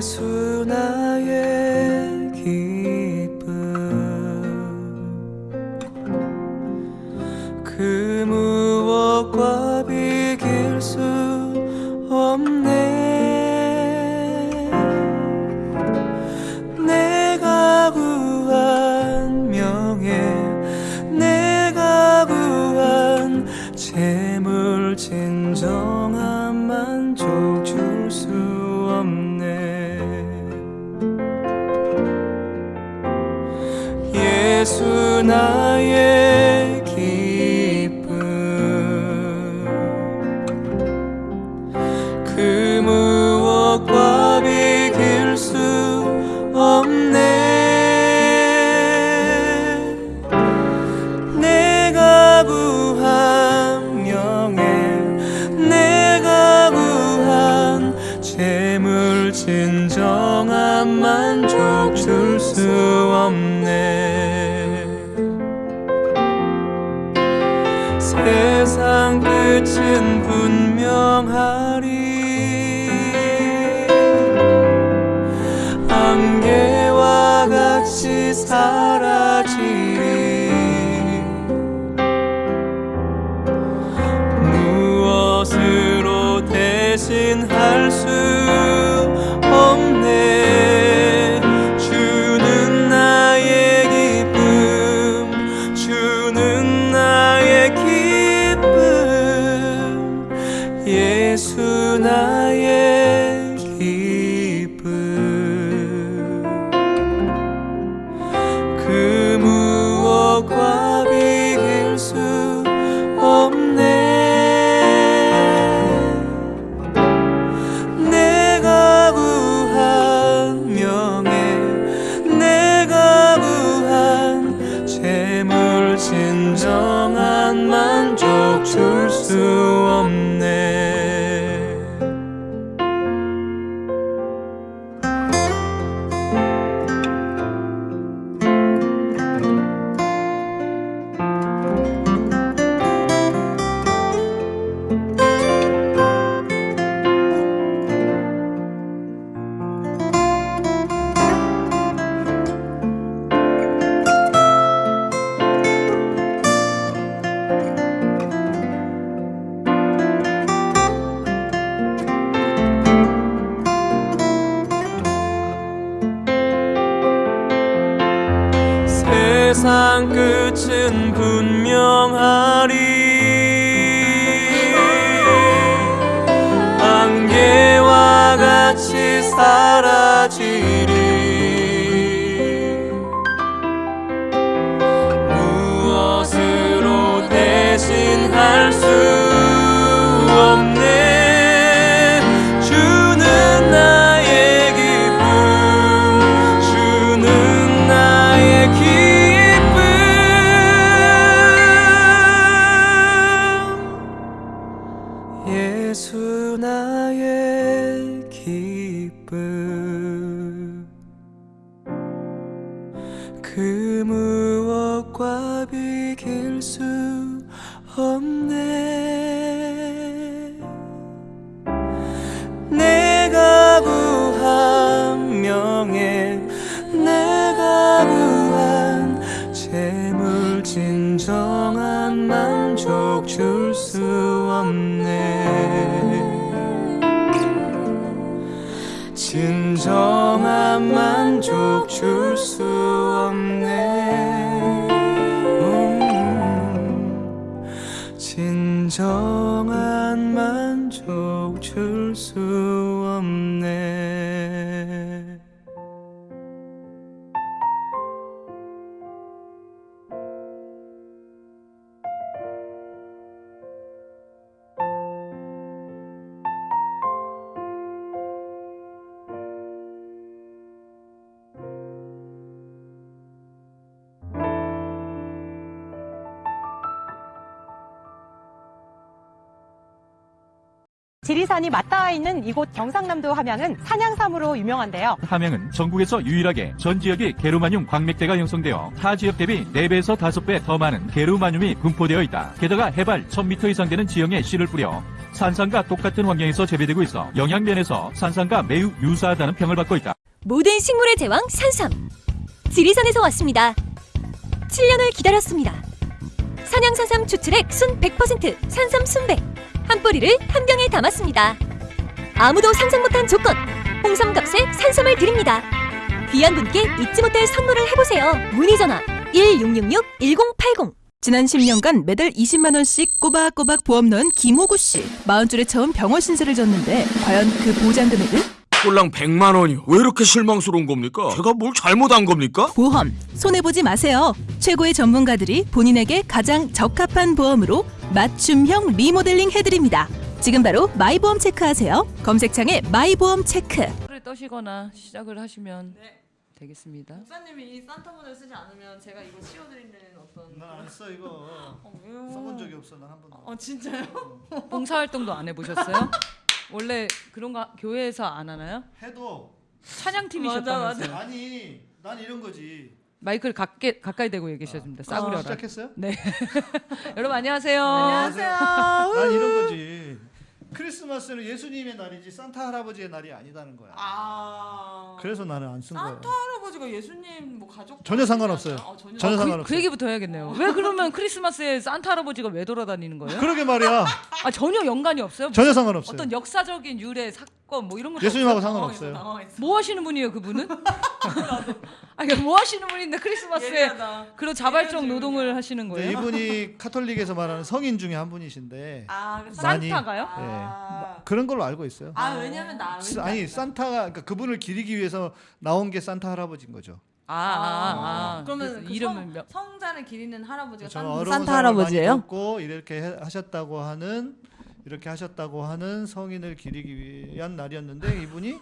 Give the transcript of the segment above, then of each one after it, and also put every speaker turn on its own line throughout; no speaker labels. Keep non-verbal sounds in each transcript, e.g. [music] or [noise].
예수
지리산이 맞닿아 있는 이곳 경상남도 함양은 산양삼으로 유명한데요.
함양은 전국에서 유일하게 전 지역이 게르마늄 광맥대가 형성되어 타 지역 대비 4배에서 5배 더 많은 게르마늄이 분포되어 있다. 게다가 해발 1000m 이상 되는 지형에 씨를 뿌려 산삼과 똑같은 환경에서 재배되고 있어 영양면에서 산삼과 매우 유사하다는 평을 받고 있다.
모든 식물의 제왕 산삼. 지리산에서 왔습니다. 7년을 기다렸습니다. 산양산삼 추출액 순 100% 산삼 순백. 한 뿌리를 한 병에 담았습니다. 아무도 상상 못한 조건. 홍삼 값에 산삼을 드립니다. 귀한 분께 잊지 못할 선물을 해보세요. 문의 전화 1666-1080.
지난 10년간 매달 20만 원씩 꼬박꼬박 보험 넣은 김호구 씨. 마흔줄에 처음 병원 신세를 졌는데 과연 그 보장 금액은?
꼴랑 100만 원이요. 왜 이렇게 실망스러운 겁니까? 제가 뭘 잘못한 겁니까?
보험 손해 보지 마세요. 최고의 전문가들이 본인에게 가장 적합한 보험으로 맞춤형 리모델링 해드립니다. 지금 바로 마이보험 체크하세요. 검색창에 마이보험 체크.
를 떠시거나 시작을 하시면 되겠습니다.
목사님이 이 산타문을 쓰지 않으면 제가 이거 씌워드리는 어떤
나안써 이거
어?
써본 적이 없어 난 한 번도
어 진짜요?
봉사 활동도 안 해보셨어요? [laughs] 원래 그런 거 교회에서 안 하나요?
해도
찬양팀이셨다면서요?
아니 난 이런 거지
마이크를 가까이, 가까이 대고 얘기하셔야 됩니다. 싸구려라.
아, 시작했어요?
네. [laughs] 여러분 안녕하세요.
안녕하세요.
난 이런 거지 크리스마스는 예수님의 날이지 산타 할아버지의 날이 아니다는 거야
아
그래서 나는 안 쓴 거야
산타 할아버지가 예수님 뭐 가족
전혀 상관없어요.
어, 전혀,
전혀
그,
상관없어
그 얘기부터 해야겠네요. 왜 그러면 크리스마스에 산타 할아버지가 왜 돌아다니는 거예요?
그러게 말이야
아 전혀 연관이 없어요?
전혀 상관없어요
어떤 역사적인 유래 사 건 뭐 이런 거
예수님하고 상관없어요.
뭐 하시는 분이에요 그분은? [laughs] 아 이게 뭐 하시는 분인데 크리스마스에
예리하다.
그런 자발적 노동을. 하시는 거예요?
이분이 [laughs] 카톨릭에서 말하는 성인 중에 한 분이신데
아그
많이-
산타가요?
아,
그런 걸로 알고 있어요
아 왜냐면 나
스- 아니 산타가 그러니까 그분을 기리기 위해서 나온 게 산타 할아버지인 거죠
아, 아, 아.
그러면
그래서
그
이름을
성,
몇...
성자를 기리는 할아버지가 산, 산타 할아버지예요?
돕고 이렇게 해- 하셨다고 하는 이렇게 하셨다고 하는 성인을 기리기 위한 날이었는데 이분이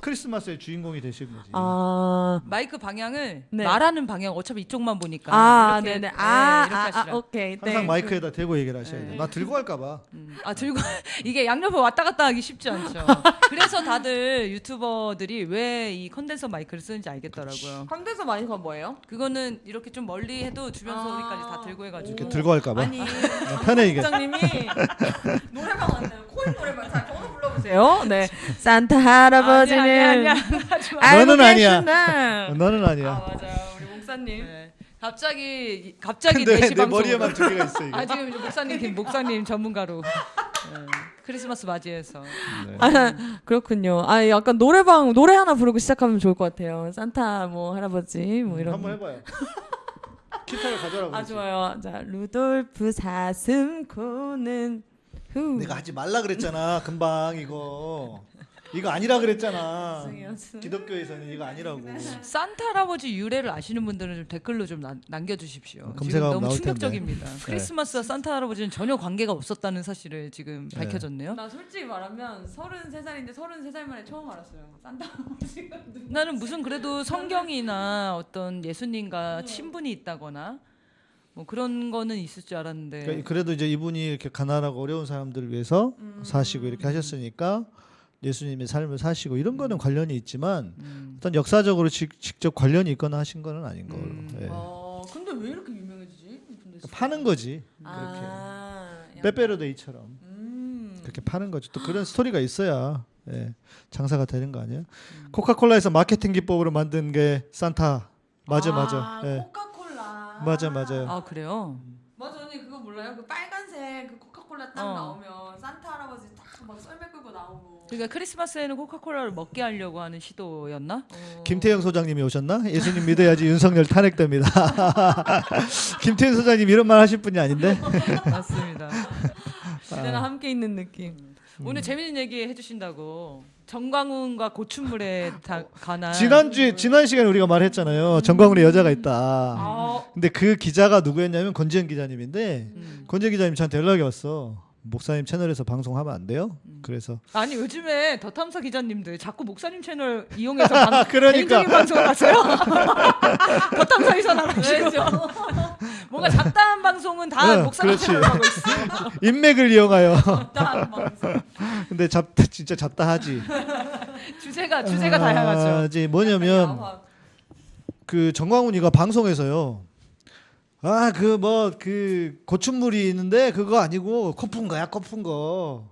크리스마스의 주인공이 되신 거지.
아
마이크 방향을
네.
말하는 방향 어차피 이쪽만 보니까
아,
이렇게,
네네.
네,
아,
이렇게
아,
하시라.
아, 오케이.
항상
네.
마이크에다 대고 얘기를 하셔야 돼.
네.
나 들고 갈까봐.
음. 아 들고 [laughs] 이게 양옆에 왔다 갔다 하기 쉽지 않죠. 그래서 다들 유튜버들이 왜 이 컨덴서 마이크를 쓰는지 알겠더라고요.
컨덴서 마이크가 뭐예요?
그거는 이렇게 좀 멀리 해도 주변
아.
소리까지 다 들고 해가지고
이렇게 들고 갈까봐.
아니
편해 이게.
부장님이 [laughs] 노래방 왔네요. 코인 노래방 불러 보세요. 네. [laughs] 산타 할아버지는
아니야, 아니야, [laughs] 아니야. 마.
알고
너는 아니야.
계시나?
너는
아
아니야.
맞아요. 우리 목사님.
네. 갑자기 갑자기
근데
4시
내
방송
머리에만 두 개가 있어 이게.
아 지금 목사님 김 목사님 전문가로 네. 크리스마스 맞이해서
네.
아, 그렇군요. 아, 약간 노래방 노래 하나 부르고 시작하면 좋을 것 같아요. 산타 뭐 할아버지 뭐 이런.
한번 해봐요. 기타를 가져라고.
아
그러지.
좋아요. 자 루돌프 사슴코는 후.
내가 하지 말라 그랬잖아. 금방 이거. 이거 아니라 그랬잖아. 기독교에서는 이거 아니라고.
산타 할아버지 유래를 아시는 분들은 좀 댓글로 좀 남, 남겨주십시오. 지금 너무
나올
충격적입니다. 크리스마스와 산타 할아버지는 전혀 관계가 없었다는 사실을 지금
네.
밝혀졌네요.
나 솔직히 말하면 33살인데 33살 만에 처음 알았어요. 산타 할아버지가 누구?
나는 무슨 그래도 성경이나 어떤 예수님과 친분이 있다거나 뭐 그런 거는 있을 줄 알았는데
그러니까 그래도 이제 이분이 이렇게 가난하고 어려운 사람들을 위해서
음.
사시고 이렇게 하셨으니까 예수님의 삶을 사시고 이런 거는 관련이 있지만
음.
어떤 역사적으로 직, 직접 관련이 있거나 하신 거는 아닌 걸로.
음.
예.
어, 근데 왜 이렇게 유명해지지? 근데
파는 거지.
아, 약간-
빼빼로데이처럼
음.
그렇게 파는 거죠. 또 그런 스토리가 있어야 예, 장사가 되는 거 아니에요?
음.
코카콜라에서 마케팅 기법으로 만든 게 산타. 맞아 맞아.
아,
예.
코카콜라.
맞아, 맞아요.
아 그래요?
맞아 언니 그거 몰라요? 그 빨간색 그 코카콜라 딱
어.
나오면 산타 할아버지 딱 막 썰매 끌고 나오고.
그러니까 크리스마스에는 코카콜라를 먹게 하려고 하는 시도였나?
어.
김태형 소장님이 오셨나? 예수님 믿어야지 윤석열 탄핵됩니다. [laughs] 김태형 소장님 이런 말 하실 분이 아닌데. [laughs]
맞습니다.
시대가 함께 있는 느낌.
음.
오늘 재밌는 얘기 해주신다고 정광훈과 고춘물에 다 관한
지난주에 지난 시간에 우리가 말했잖아요. 정광훈의 여자가 있다.
아,
근데 그 기자가 누구였냐면 권지현 기자님인데
음.
권지현 기자님 저한테 연락이 왔어. 목사님 채널에서 방송하면 안 돼요? 그래서
아니 요즘에 더 탐사 기자님들 자꾸 목사님 채널 이용해서 방, [laughs]
그러니까.
개인적인 방송을 하세요. [laughs] 더 탐사에서 나가시고 뭔가 잡다한 방송은 다
응,
목사님
그렇지.
채널 하고 있어요.
인맥을 이용하여.
딱 방송.
근데 잡다 진짜 잡다하지.
주제가 주제가 다양하죠.
아, 이제 뭐냐면. 그 정광훈이가 방송에서요. 아 그 뭐그 고춘물이 있는데 그거 아니고 코푼 거야 코푼 거.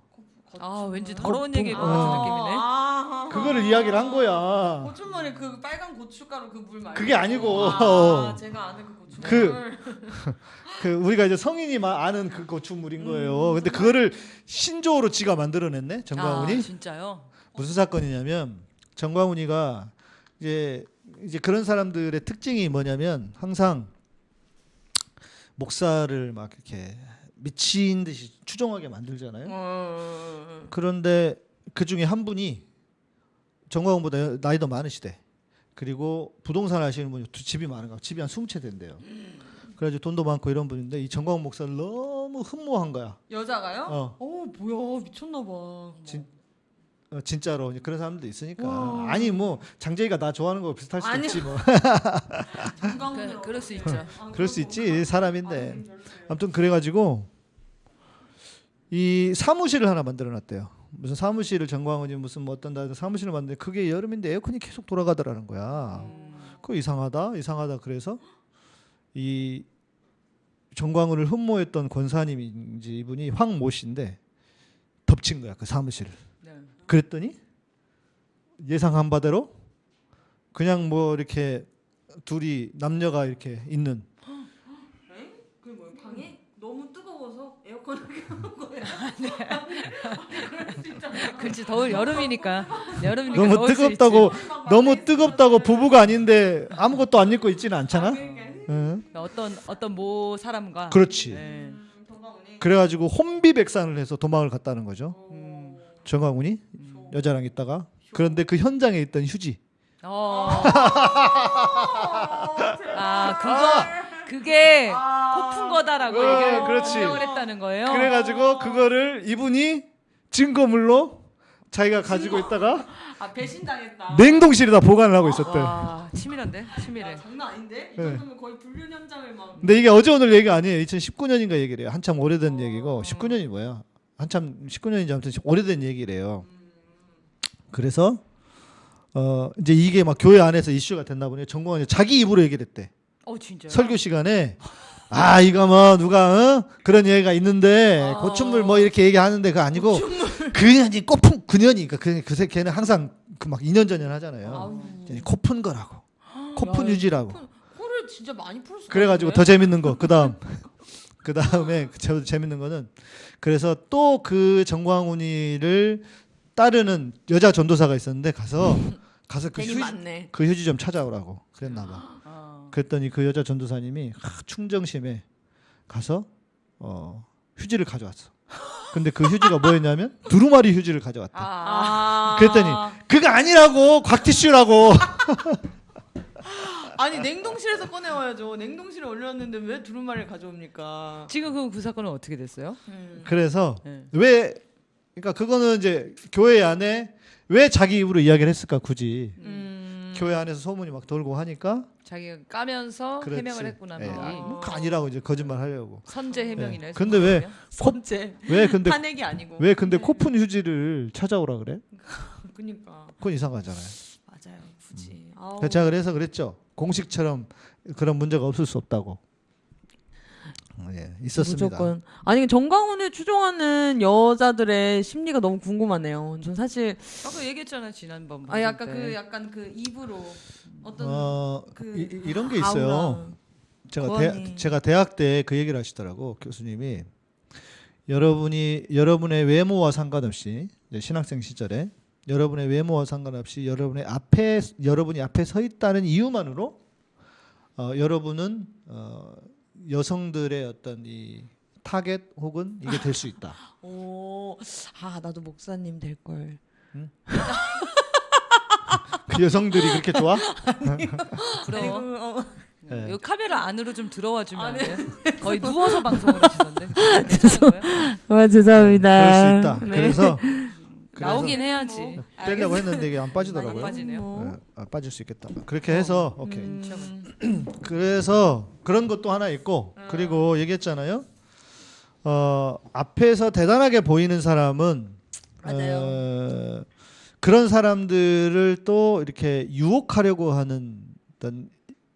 아 왠지
거-
더러운
어.
같은 느낌이네.
아,
그거를 이야기를 한 거야.
고춧물에 그 빨간 고춧가루 그 물 말고.
그게 아니고.
아, 제가 아는 그.
그- [laughs] 그 우리가 이제 성인이 막 아는 그 고추물인 거예요. 근데 그거를 신조어로 지가 만들어냈네 정광훈이.
아, 진짜요?
무슨 사건이냐면 정광훈이가 이제 이제 그런 사람들의 특징이 뭐냐면 항상 목사를 막 이렇게 미친 듯이 추종하게 만들잖아요.
어.
그런데 그 중에 한 분이 정광훈보다 나이도 많으시대. 그리고 부동산 하시는 분이 두- 집이 많은가 봐. 집이 한 20채 된대요. 그래가지고 돈도 많고 이런 분인데 이 정광훈 목사를 너무 흠모한 거야.
여자가요?
어.
어, 뭐야 미쳤나 봐.
진- 어, 진짜로 이제 그런 사람도 있으니까
와.
아니 뭐 장재희가 나 좋아하는 거 비슷할 수도
아니요.
있지 뭐 [laughs]
그, 그럴 수 있죠.
그럴 수 있지 사람인데 아무튼 그래가지고 이 사무실을 하나 만들어놨대요 무슨 사무실을 정광훈이 무슨 뭐 어떤 다 사무실을 만드는데 그게 여름인데 에어컨이 계속 돌아가더라는 거야. 그거 이상하다? 이상하다 그래서 이 정광훈을 흠모했던 권사님인지 이분이 황모 씨인데 덮친 거야 그 사무실을.
네.
그랬더니 예상한 바대로 그냥 뭐 이렇게 둘이 남녀가 이렇게 있는.
그 뭐야 방에? 너무 뜨거워서 에어컨을 켜는 거예요. [laughs]
그렇지 더울 여름이니까 여름이니까
너무 뜨겁다고. 너무 뜨겁다고 부부가 아닌데 아무것도 안 입고 있지는 않잖아. 응.
어떤 어떤 모 사람과
그렇지.
네.
그래가지고 혼비백산을 해서 도망을 갔다는 거죠.
음.
정광훈이 여자랑 있다가 그런데 그 현장에 있던 휴지
어. 아 그거 그게 코푼 거다라고
어,
얘기를
그렇지.
했다는 거예요.
그래가지고 그거를 이분이 증거물로 자기가 가지고 있다가
아 배신당했다.
냉동실에다 보관을 하고 있었대.
와 치밀한데 치밀해.
야, 장난 아닌데? 이
네.
정도면 거의 불륜 현장을 막.
근데 이게 어제 오늘 얘기가 아니에요. 2019년인가 얘기래요. 한참 오래된 얘기고 19년이 뭐야? 한참 19년인지 아무튼 오래된 얘기래요. 그래서 어 이제 이게 막 교회 안에서 이슈가 됐나 보네. 정광훈이 자기 입으로 얘기를 했대.
어 진짜.
설교 시간에 [laughs] 아 이거 뭐 누가 어? 그런 얘기가 있는데
아.
고춘물 뭐 이렇게 얘기하는데 그거 아니고 그년이 꽃푼 그년이 그 그새 걔는 항상 그 막 2년 전년 하잖아요. 코푼 거라고. 코푼
야,
유지라고.
코를 진짜 많이 풀 수.
그래가지고 더 재밌는 거 그다음 [laughs] 그 다음에 저 재밌는 거는 그래서 또 그 정광훈이를 따르는 여자 전도사가 있었는데 가서 [laughs] 가서 그 휴지. 그 휴지 좀 찾아오라고 그랬나 봐.
아.
그랬더니 그 여자 전도사님이 하, 충정심에 가서 어, 휴지를 가져왔어. 근데 그 휴지가 뭐였냐면 두루마리 휴지를 가져왔대.
아.
그랬더니 그거 아니라고 곽티슈라고. [laughs]
아니 냉동실에서 꺼내와야죠. 냉동실에 올렸는데 왜 두루마리를 가져옵니까?
지금 그, 그 사건은 어떻게 됐어요?
음.
그래서
네.
왜 그러니까 그거는 이제 교회 안에 왜 자기 입으로 이야기를 했을까 굳이
음.
교회 안에서 소문이 막 돌고 하니까
자기가 까면서
그렇지.
해명을 했구나.
예,
미리.
아, 뭐 아니라고 이제 거짓말 하려고
선제 해명이네.
예. 근데 왜-
선제
왜 근데
탄핵이 아니고.
왜 근데 코푼 휴지를 찾아오라 그래? [laughs]
그니까
그건 이상하잖아요.
맞아요. 굳이. 아우.
그래서 제가 그래서 그랬죠. 공식처럼 그런 문제가 없을 수 없다고. 어, 예, 있었습니다.
무조건. 아니 정광훈을 추종하는 여자들의 심리가 너무 궁금하네요. 전 사실
아까 얘기했잖아 지난번.
아 약간
방송 때.
그 약간 그 입으로 어떤
어,
그
이, 이런 게 있어요.
아우라.
제가. 대, 제가 대학 때 그 얘기를 하시더라고 교수님이 여러분이 여러분의 외모와 상관없이 신학생 시절에 여러분의 외모와 상관없이 여러분의 앞에 여러분이 앞에 서 있다는 이유만으로 어, 여러분은 어, 여성들의 어떤 이 타겟 혹은 이게 될 수 있다. [laughs]
오, 아 나도 목사님 될 걸. [laughs]
그 여성들이 그렇게 좋아?
부러워.
어,
예.
이 카메라 안으로 좀 들어와 주면
아,
안
네.
돼? 거의 누워서 방송을 하시던데. [laughs]
죄송합니다.
그럴 수 있다.
네.
그래서
나오긴 해야지.
빼려고 했는데 이게
안안
빠지더라고요.
빠지네요.
예, 아, 빠질 수 있겠다. 그렇게 해서 오케이.
음, [clears throat]
그래서 그런 것도 하나 있고 그리고 얘기했잖아요. 어, 앞에서 대단하게 보이는 사람은 어, 그런 사람들을 또 이렇게 유혹하려고 하는 어떤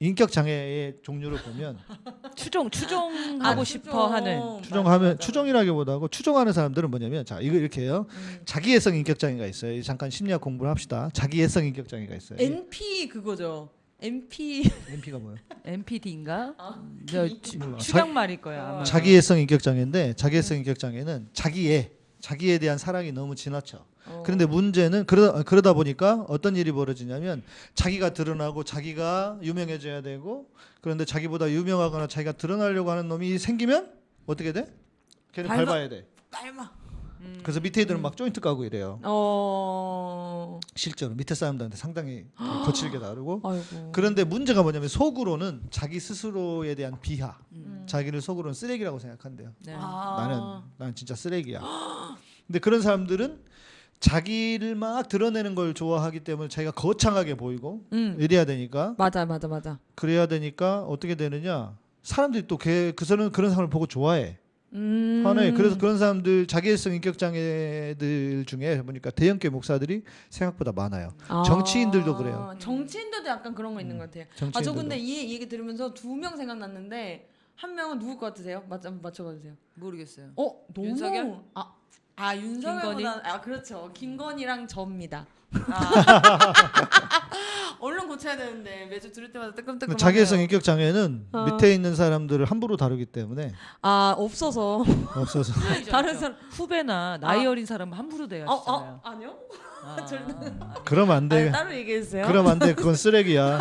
인격 장애의 종류를 보면 [laughs]
추종 추종하고
아,
싶어
추종.
하는
추종하면
맞아,
추종이라기보다고 추종하는 사람들은 뭐냐면 자 이거 이렇게 해요.
음.
자기애성 인격 장애가 있어요. 잠깐 심리학 공부를 합시다. 자기애성 인격 장애가 있어요.
NP 그거죠. NP
NP가 뭐예요?
NPD인가?
아,
저
몰라.
추gang 말일 거야. 아마.
자기애성 인격 장애인데 자기애성 인격 장애는 자기애 자기에 대한 사랑이 너무 지나쳐.
어.
그런데 문제는 그러다, 그러다 보니까 어떤 일이 벌어지냐면 자기가 드러나고 자기가 유명해져야 되고 그런데 자기보다 유명하거나 자기가 드러나려고 하는 놈이 생기면 어떻게 돼? 걔는
밟아.
밟아야 돼.
빨마.
음.
그래서 밑에 애들은 막 조인트 까고 이래요.
어.
실제로 밑에 사람들한테 상당히 [gasps] 거칠게 다루고
아이고.
그런데 문제가 뭐냐면 속으로는 자기 스스로에 대한 비하,
음.
자기를 속으로는 쓰레기라고 생각한대요.
네.
아.
나는 난 진짜 쓰레기야. [gasps] 근데 그런 사람들은 자기를 막 드러내는 걸 좋아하기 때문에 자기가 거창하게 보이고
음.
이래야 되니까
맞아 맞아 맞아.
그래야 되니까 어떻게 되느냐? 사람들이 또그 사람 그런 사람을 보고 좋아해.
음.
화내. 그래서 그런 사람들 자기애성 인격 장애들 중에 보니까 대형교 목사들이 생각보다 많아요.
아.
정치인들도 그래요.
정치인들도 약간 그런 거 있는 것 같아요. 아 저. 근데 이 얘기 들으면서 두 명 생각났는데 한 명은 누굴 것 같으세요? 맞 맞춰봐 주세요.
모르겠어요.
어 너무
윤석열?
아, 아 윤석열보다? 아 그렇죠 김건희랑 저입니다.
아, [laughs]
얼른 고쳐야 되는데 매주 들을 때마다 뜨끔뜨끔.
자기애성 인격 장애는
어.
밑에 있는 사람들을 함부로 다루기 때문에
아 없어서
없어서 [laughs]
다른 사람
후배나 나이
아.
어린 사람은 함부로
어,
대하시잖아요.
어 아니요?
아. [laughs]
그러면 안 돼.
아, 따로 얘기해 주세요.
그러면 안 돼. 그건 쓰레기야. 음,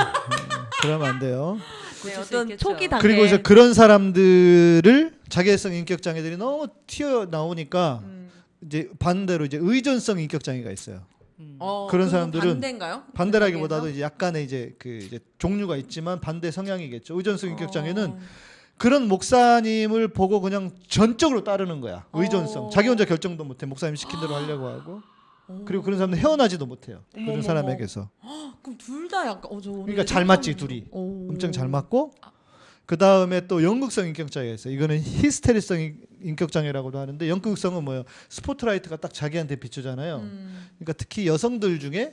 그러면 안 돼요.
네, 어떤. 초기 단계.
그리고 이제 그런 사람들을 자기애성 인격 장애들이 너무 튀어 나오니까
음.
이제 반대로 이제 의존성 인격 장애가 있어요.
음.
어,
그런 사람들은
반대인가요?
반대라기보다도
그
이제 약간의 이제 그 이제 종류가 있지만 반대 성향이겠죠. 의존성 인격
어.
장애는 그런 목사님을 보고 그냥 전적으로 따르는 거야. 의존성.
어.
자기 혼자 결정도 못해. 목사님 시킨 대로 하려고 하고. 그리고 그런 사람들 헤어나지도 못해요. 그런
어머머머.
사람에게서.
그럼 둘 다 약간 어, 저 오늘
그러니까 잘 맞지, 둘이.
오.
엄청 잘 맞고 그 다음에 또 연극성 인격 장애가 있어요. 이거는 히스테리성 인- 인격 장애라고도 하는데 연극성은 뭐예요? 스포트라이트가 딱 자기한테 비추잖아요.
음.
그러니까 특히 여성들 중에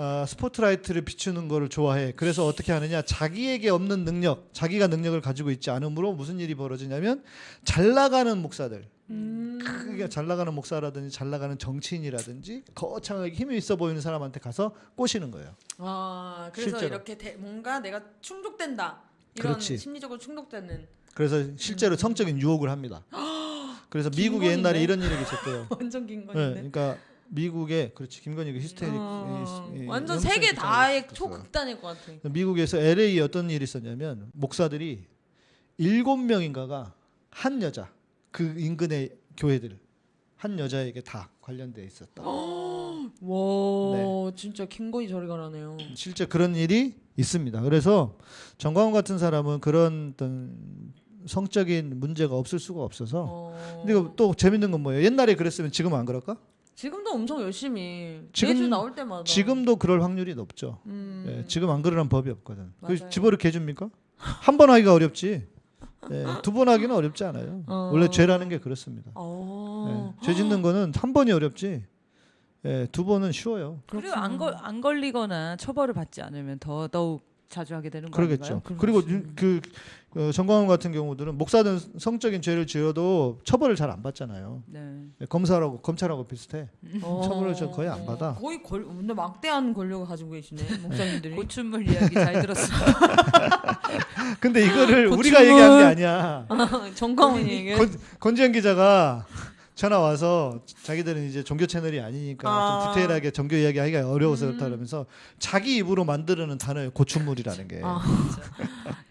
아, 스포트라이트를 비추는 거를 좋아해. 그래서 어떻게 하느냐? 자기에게 없는 능력, 자기가 능력을 가지고 있지 않으므로 무슨 일이 벌어지냐면 잘 나가는 목사들,
음.
크게 잘 나가는 목사라든지 잘 나가는 정치인이라든지 거창하게 힘이 있어 보이는 사람한테 가서 꼬시는 거예요.
아 그래서
실제로.
이렇게 대, 뭔가 내가 충족된다 이런
그렇지.
심리적으로 충족되는
그래서 실제로 성적인 유혹을 합니다. 그래서 [gasps] 미국에? 옛날에 이런 일이 있었대요. [laughs]
완전 긴
네, 그러니까 미국에 그렇지 김건희 그 히스테릭
어,
이- 이-
완전 세계 다의. 초극단일 것 같아.
미국에서 LA에 어떤 일이 있었냐면 목사들이 일곱 명인가가 한 여자 그 인근의 교회들 한 여자에게 다 관련돼 있었다. [gasps]
와
네.
진짜 김건희 저리 가라네요.
실제 그런 일이 있습니다. 그래서 정광훈 같은 사람은 그런 어떤 성적인 문제가 없을 수가 없어서.
어.
근데 이거 또 재밌는 건 뭐예요? 옛날에 그랬으면 지금 안 그럴까?
지금도 엄청 열심히
지금-
매주 나올 때마다
지금도 그럴 확률이 높죠.
음.
예, 지금 안 그러는 법이 없거든. 그. 집어넣게 해줍니까? 한 번 하기가 어렵지. 예, 두 번 하기는 어렵지 않아요.
어.
원래 죄라는 게 그렇습니다.
어.
예, 죄 짓는 거는 한 번이 어렵지. 예, 두 번은 쉬워요.
그리고 안, 걸, 안 걸리거나 처벌을 받지 않으면 더 더욱 자주 하게 되는 거
그러겠죠. 그리고 유- 그 어, 정광훈 같은 경우들은 목사든 성적인 죄를 지어도 처벌을 잘 안 받잖아요.
네.
예, 검사라고 검찰하고 비슷해.
어. [laughs]
처벌을 저 거의 안 받아.
거의 걸 근데 막대한 권력을 가지고 계시네 [laughs] 목사님들이.
고춘물 이야기 잘 들었습니다. [laughs]
근데 이거를 우리가 얘기한 게 아니야.
정광훈이 얘기.
권, 권지현 기자가 전화 와서 자기들은 이제 종교 채널이 아니니까
아.
좀 디테일하게 종교 이야기하기가 어려워서
음.
그렇다 그러면서 자기 입으로 만드는 단어예요. 고춘물이라는 게.
아.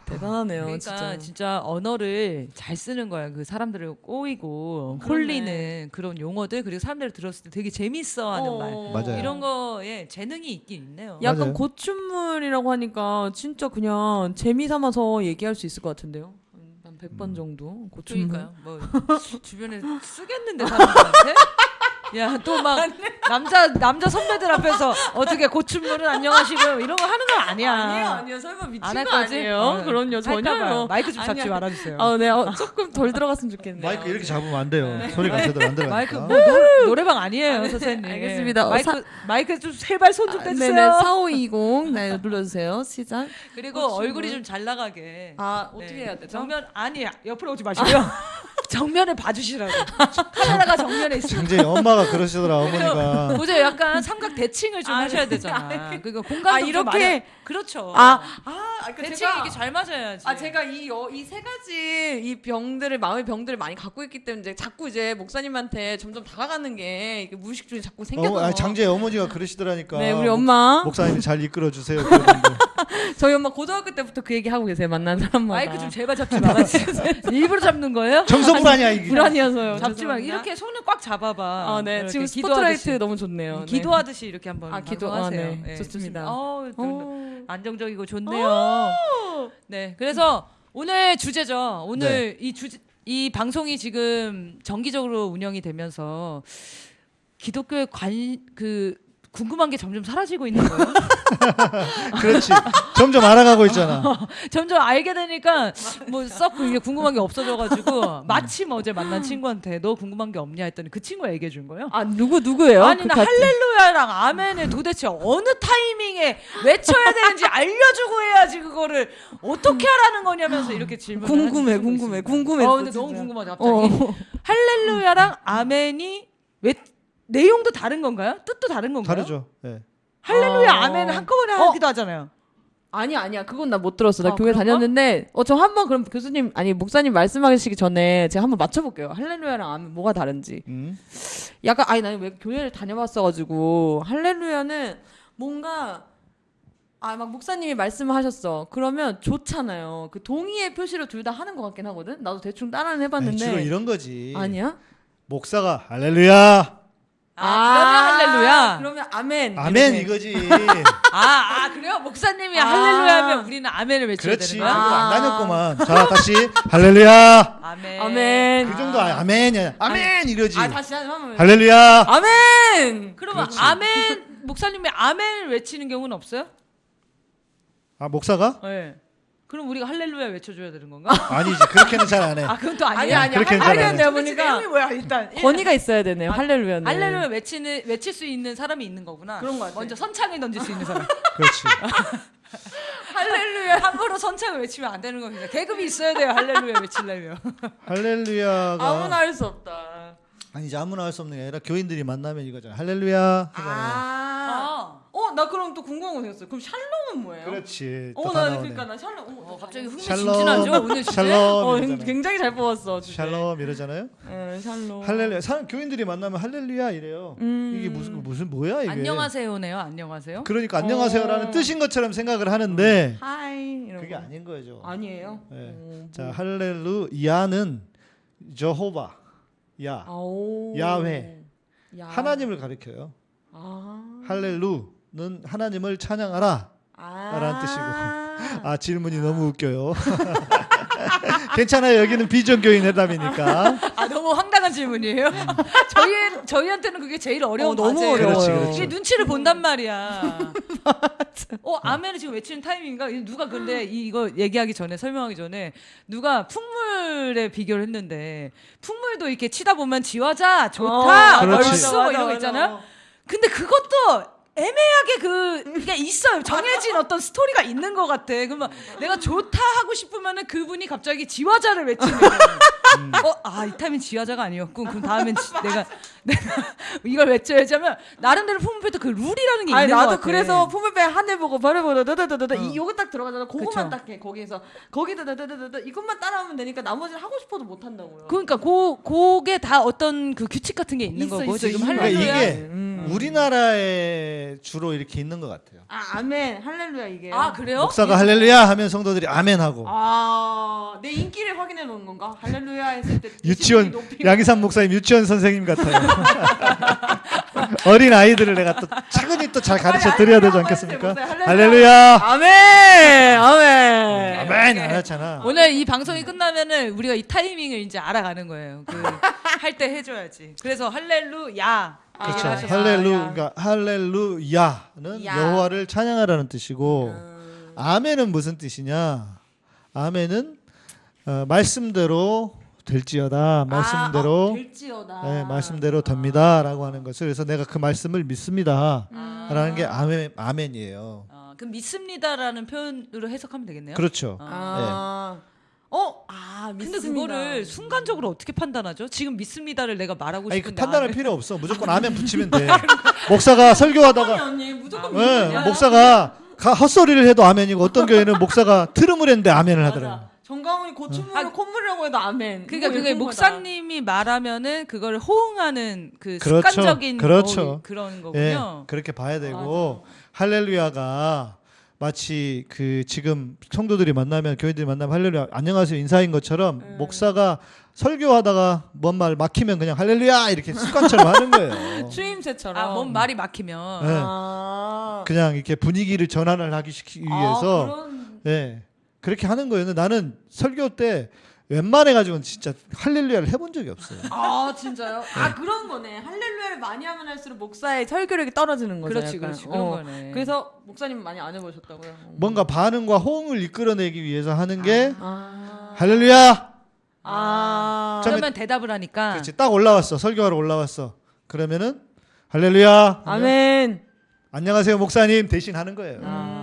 대단하네요,
그러니까
진짜.
진짜. 언어를 잘 쓰는 거야. 그 사람들을 꼬이고
그러네.
홀리는 그런 용어들 그리고 사람들이 들었을 때 되게 재밌어하는
어.
말
맞아요.
이런 거에 재능이 있긴 있네요.
약간
맞아요.
고춘물이라고 하니까 진짜 그냥 재미 삼아서 얘기할 수 있을 것 같은데요. 한 100번
음.
정도 고춘물.
그러니까요. 뭐 [laughs] 주변에 쓰겠는데 사람들한테 야 또 막 남자 남자 선배들 앞에서 어떻게 고춘물은 안녕하시고요 이런 거 하는 거 아니야.
아니에요, 아니요. 설마 미친
안할
거
거지?
아니에요?
어.
그럼요, 전혀요.
마이크 좀 잡지
아니야.
말아주세요.
아, 네. 어, 조금 덜 들어갔으면 좋겠네요.
마이크 이렇게 잡으면 안 돼요. 소리가 제대로 안 들어가니까.
마이크 뭐 노, 노래방 아니에요, 선생님.
알겠습니다. 어,
마이크
사-
마이크 좀 제발 손좀
아,
떼주세요.
네네. 4520. 네, 눌러주세요. 시작.
그리고
고추물.
얼굴이 좀 잘 나가게.
아, 어떻게
네.
해야 되죠?
정면 아니 옆으로 오지 마시고요. 정면에 봐주시라고. [laughs] 카메라가 정면에 있으면.
굉장히 엄마가 그러시더라 어머니가.
보세요, 약간 삼각 대칭을 좀
아,
하셔야
네.
되잖아. [laughs] 그러니까 공간도
아,
좀
이렇게?
많이- 그렇죠.
아, 아, 그
대칭
제가
이게 잘 맞아야지.
아 제가 이 이 세 가지 이 병들을 마음의 병들을 많이 갖고 있기 때문에 이제 자꾸 이제 목사님한테 점점 다가가는 게 이게 무의식 중에 자꾸 생겨서
어, 아니, 장재 어머니가 그러시더라니까.
네 우리 엄마
목사님이 잘 이끌어 주세요. [laughs]
저희 엄마 고등학교 때부터 그 얘기 하고 계세요 만난 사람마다
마이크 좀 제발 잡지 말아주세요. [laughs] 일부러 잡는 거예요?
정서 불안이야 이게.
불안이어서요
잡지 말
죄송합니다.
이렇게 손을 꽉 잡아봐.
아네
이렇게
지금
기도하듯이.
스포트라이트 너무 좋네요 네.
기도하듯이 이렇게 한번
아, 기도-
방송하세요.
아, 네. 좋습니다.
어,
어.
안정적이고 좋네요. 네, 그래서 오늘 주제죠. 오늘 이 주제 이 방송이 지금 정기적으로 운영이 되면서 기독교의 관 그 궁금한 게 점점 사라지고 있는 거예요. [laughs]
그렇지. 점점 알아가고 있잖아. [laughs]
점점 알게 되니까 뭐썩 궁금한 게 없어져가지고 마침 어제 만난 친구한테 너 궁금한 게 없냐 했더니 그 친구가 얘기해 준 거예요.
아 누구 누구예요?
아니
그
나
같은-
할렐루야랑 아멘을 도대체 어느 타이밍에 외쳐야 되는지 알려주고 해야지 그거를 어떻게 하라는 거냐면서 이렇게 질문을
궁금해 궁금해. 궁금해
어 근데 너무 궁금하다 갑자기
어.
할렐루야랑 아멘이 왜 내용도 다른 건가요? 뜻도 다른 건가요?
다르죠. 네.
할렐루야
어.
아멘 한꺼번에
어.
하기도 하잖아요.
아니 아니야 그건 나 못 들었어 나
어,
교회
그런가?
다녔는데 어 저 한번 그럼 교수님 아니 목사님 말씀하시기 전에 제가 한번 맞춰볼게요 할렐루야랑 아멘 뭐가 다른지
음.
약간 아니 나는 왜 교회를 다녀봤어가지고 할렐루야는 뭔가 아 막 목사님이 말씀하셨어 그러면 좋잖아요 그 동의의 표시로 둘 다 하는 것 같긴 하거든 나도 대충 따라는
아니,
해봤는데
주로 이런 거지.
아니야
목사가 할렐루야.
아, 그러면 할렐루야.
그러면 아멘
아멘. 이거지. [laughs]
아, 아 그래요? 목사님이
아.
할렐루야 하면 우리는 아멘을 외쳐야
그렇지.
되는
그거
거야?
아.
안 다녔구만. 자 [laughs] 다시 할렐루야.
아멘.
아멘
그 정도 아, 아멘이야. 아멘 이거지.
아 다시 한번
할렐루야.
아멘
그러면
그렇지.
아멘 목사님이 아멘을 외치는 경우는 없어요?
아 목사가?
네. 그럼 우리가 할렐루야 외쳐줘야 되는 건가? [laughs]
아니지. 그렇게는 잘 안 해.
아 그건 또
아니
아니야.
아니
그렇게는
할-
잘안
할렐루야
해.
내가 보니까
내용이 뭐야 일단
권위가 있어야 되네요 할렐루야는
할렐루야 외치는 외칠 수 있는 사람이 있는 거구나.
그런 것 같아.
먼저 선창을 던질 수 있는 사람. [laughs]
그렇지. [laughs]
할렐루야 함부로 선창을 외치면 안 되는 겁니다. 계급이 있어야 돼요. 할렐루야 외치려면.
할렐루야가
아무나 할 수 없다
아니지 아무나 할 수 없는 게 아니라 교인들이 만나면 이거잖아. 할렐루야 하잖아요.
아. 어, 나 그럼 또 궁금한 거 생겼어요. 그럼 샬롬은 뭐예요?
그렇지.
어, 또나
나오네.
그러니까 나 샬롬. 어,
어, 갑자기
흥
흥미진진하죠 오늘 주제.
샬롬
어,
이러잖아요.
굉장히 잘 뽑았어. 주제.
샬롬 이러잖아요.
응, 샬롬.
할렐루야. 사람 교인들이 만나면 할렐루야 이래요.
음.
이게 무슨 무슨 뭐야 이게?
안녕하세요네요. 안녕하세요.
그러니까 안녕하세요라는
어.
뜻인 것처럼 생각을 하는데
하이 이런
그게
거.
아닌 거죠.
아니에요.
네.
어,
자 할렐루야는 저호바 야. 야훼.
야.
하나님을 가리켜요.
아.
할렐루는 하나님을 찬양하라.
아.
라는 뜻이고. 아 질문이 너무 웃겨요. [laughs] 괜찮아요. 여기는 비전교인 회담이니까.
아 너무 황당한 질문이에요. [laughs] 저희 저희한테는 그게 제일 어려운
어, 너무
과제예요.
어려워요.
그렇지, 그렇지.
이게 눈치를 본단 말이야. [laughs] 어 아멘을 지금 외치는 타이밍인가? 누가 근데 이- 이거 얘기하기 전에 설명하기 전에 누가 풍물에 비교를 했는데 풍물도 이렇게 치다 보면 지화자 좋다
어,
그렇지.
얼쑤 뭐 이런 거 있잖아요. 근데 그것도 애매하게 그 이게 있어요. 정해진 어떤 스토리가 있는 것 같아. 그러면 내가 좋다 하고 싶으면은 그분이 갑자기 지화자를 외치는 거예요. 어, 아, 이 타임은 지화자가 아니었고 그럼 다음엔 지- 내가 내가 이걸 외쳐야지 하면 나름대로 폼페도 그 룰이라는 게
아니
있는 것
나도
같아.
그래서 푸물배 하늘 보고 별을 보고 더더더더
어.
이 요거 딱 들어가잖아. 그거만. 딱 해. 거기에서 거기다 더더더더 이것만 따라하면 되니까 나머지는 하고 싶어도 못 한다고요.
그러니까 고 그게 다 어떤 그 규칙 같은 게 있는
있어,
거고
있어,
지금
있는
그러니까
할렐루야.
이게
음.
우리나라 에 주로 이렇게 있는 것 같아요.
아 아멘 할렐루야 이게.
아 그래요?
목사가 할렐루야 하면 성도들이 아멘 하고
아, 내 인기를 확인해 놓은 건가? 할렐루야 했을 때 [laughs]
유치원 양희삼 목사님 유치원 선생님 같아요. [laughs] 어린 아이들을 내가 또 차근히 또 잘 가르쳐 드려야 되지 않겠습니까? 할렐루야.
아멘 아멘
아멘 안 하잖아.
오늘 이 방송이 끝나면은 우리가 이 타이밍을 이제 알아가는 거예요. 그 [laughs] 할 때 해줘야지. 그래서 할렐루야.
그렇죠.
얘기를 하셨어요.
할렐루,
야.
그러니까 할렐루야는
야.
여호와를 찬양하라는 뜻이고
음.
아멘은 무슨 뜻이냐? 아멘은 어, 말씀대로 될지어다. 말씀대로
아, 어, 될지어다.
네, 말씀대로 됩니다라고 하는 것을 그래서 내가 그 말씀을 믿습니다라는 게 아멘 아멘이에요.
어, 그럼 믿습니다라는 표현으로 해석하면 되겠네요.
그렇죠.
아. 어, 아,
근데
믿습니다.
그거를 순간적으로 어떻게 판단하죠? 지금 믿습니다를 내가 말하고
아니 그
싶은데
판단할 필요 없어. 무조건 아멘 붙이면 돼. [laughs] 목사가 설교하다가
언니 무조건
네,
믿어요.
목사가 가- 헛소리를 해도 아멘이고 어떤 교회는 목사가 트름을 했는데 아멘을 하더라고.
맞아. 정강훈이 고추물을 콧물이라고 해도 아멘.
그러니까 그게
예쁜 거다.
목사님이 말하면은 그걸 호응하는 그
그렇죠.
습관적인
그렇죠.
뭐 그런
예,
거군요.
그렇게 봐야 되고 할렐루야가 마치 그 지금 성도들이 만나면 교인들이 만나면 할렐루야 안녕하세요 인사인 것처럼
음.
목사가 설교하다가 뭔 말 막히면 그냥 할렐루야 이렇게 습관처럼 하는 거예요. [laughs]
추임새처럼.
아, 뭔 말이 막히면
네.
아.
그냥 이렇게 분위기를 전환을 하기 시키기 위해서
아, 그런...
예 그렇게 하는 거예요. 근데 나는 설교 때 웬만해 가지고는 진짜 할렐루야를 해본 적이 없어요.
아 진짜요? 아 그런 거네. 할렐루야를 많이 하면 할수록 목사의 설교력이 떨어지는 거죠.
그렇지
약간.
그렇지 그런
어.
거네.
그래서 목사님 많이 안 해보셨다고요?
뭔가 반응과 호응을 이끌어내기 위해서 하는 게
아.
할렐루야.
아.
참-
그러면 대답을 하니까
그렇지 딱 올라왔어 설교하러 올라왔어. 그러면은 할렐루야.
아멘.
안녕하세요 목사님 대신 하는 거예요.
아,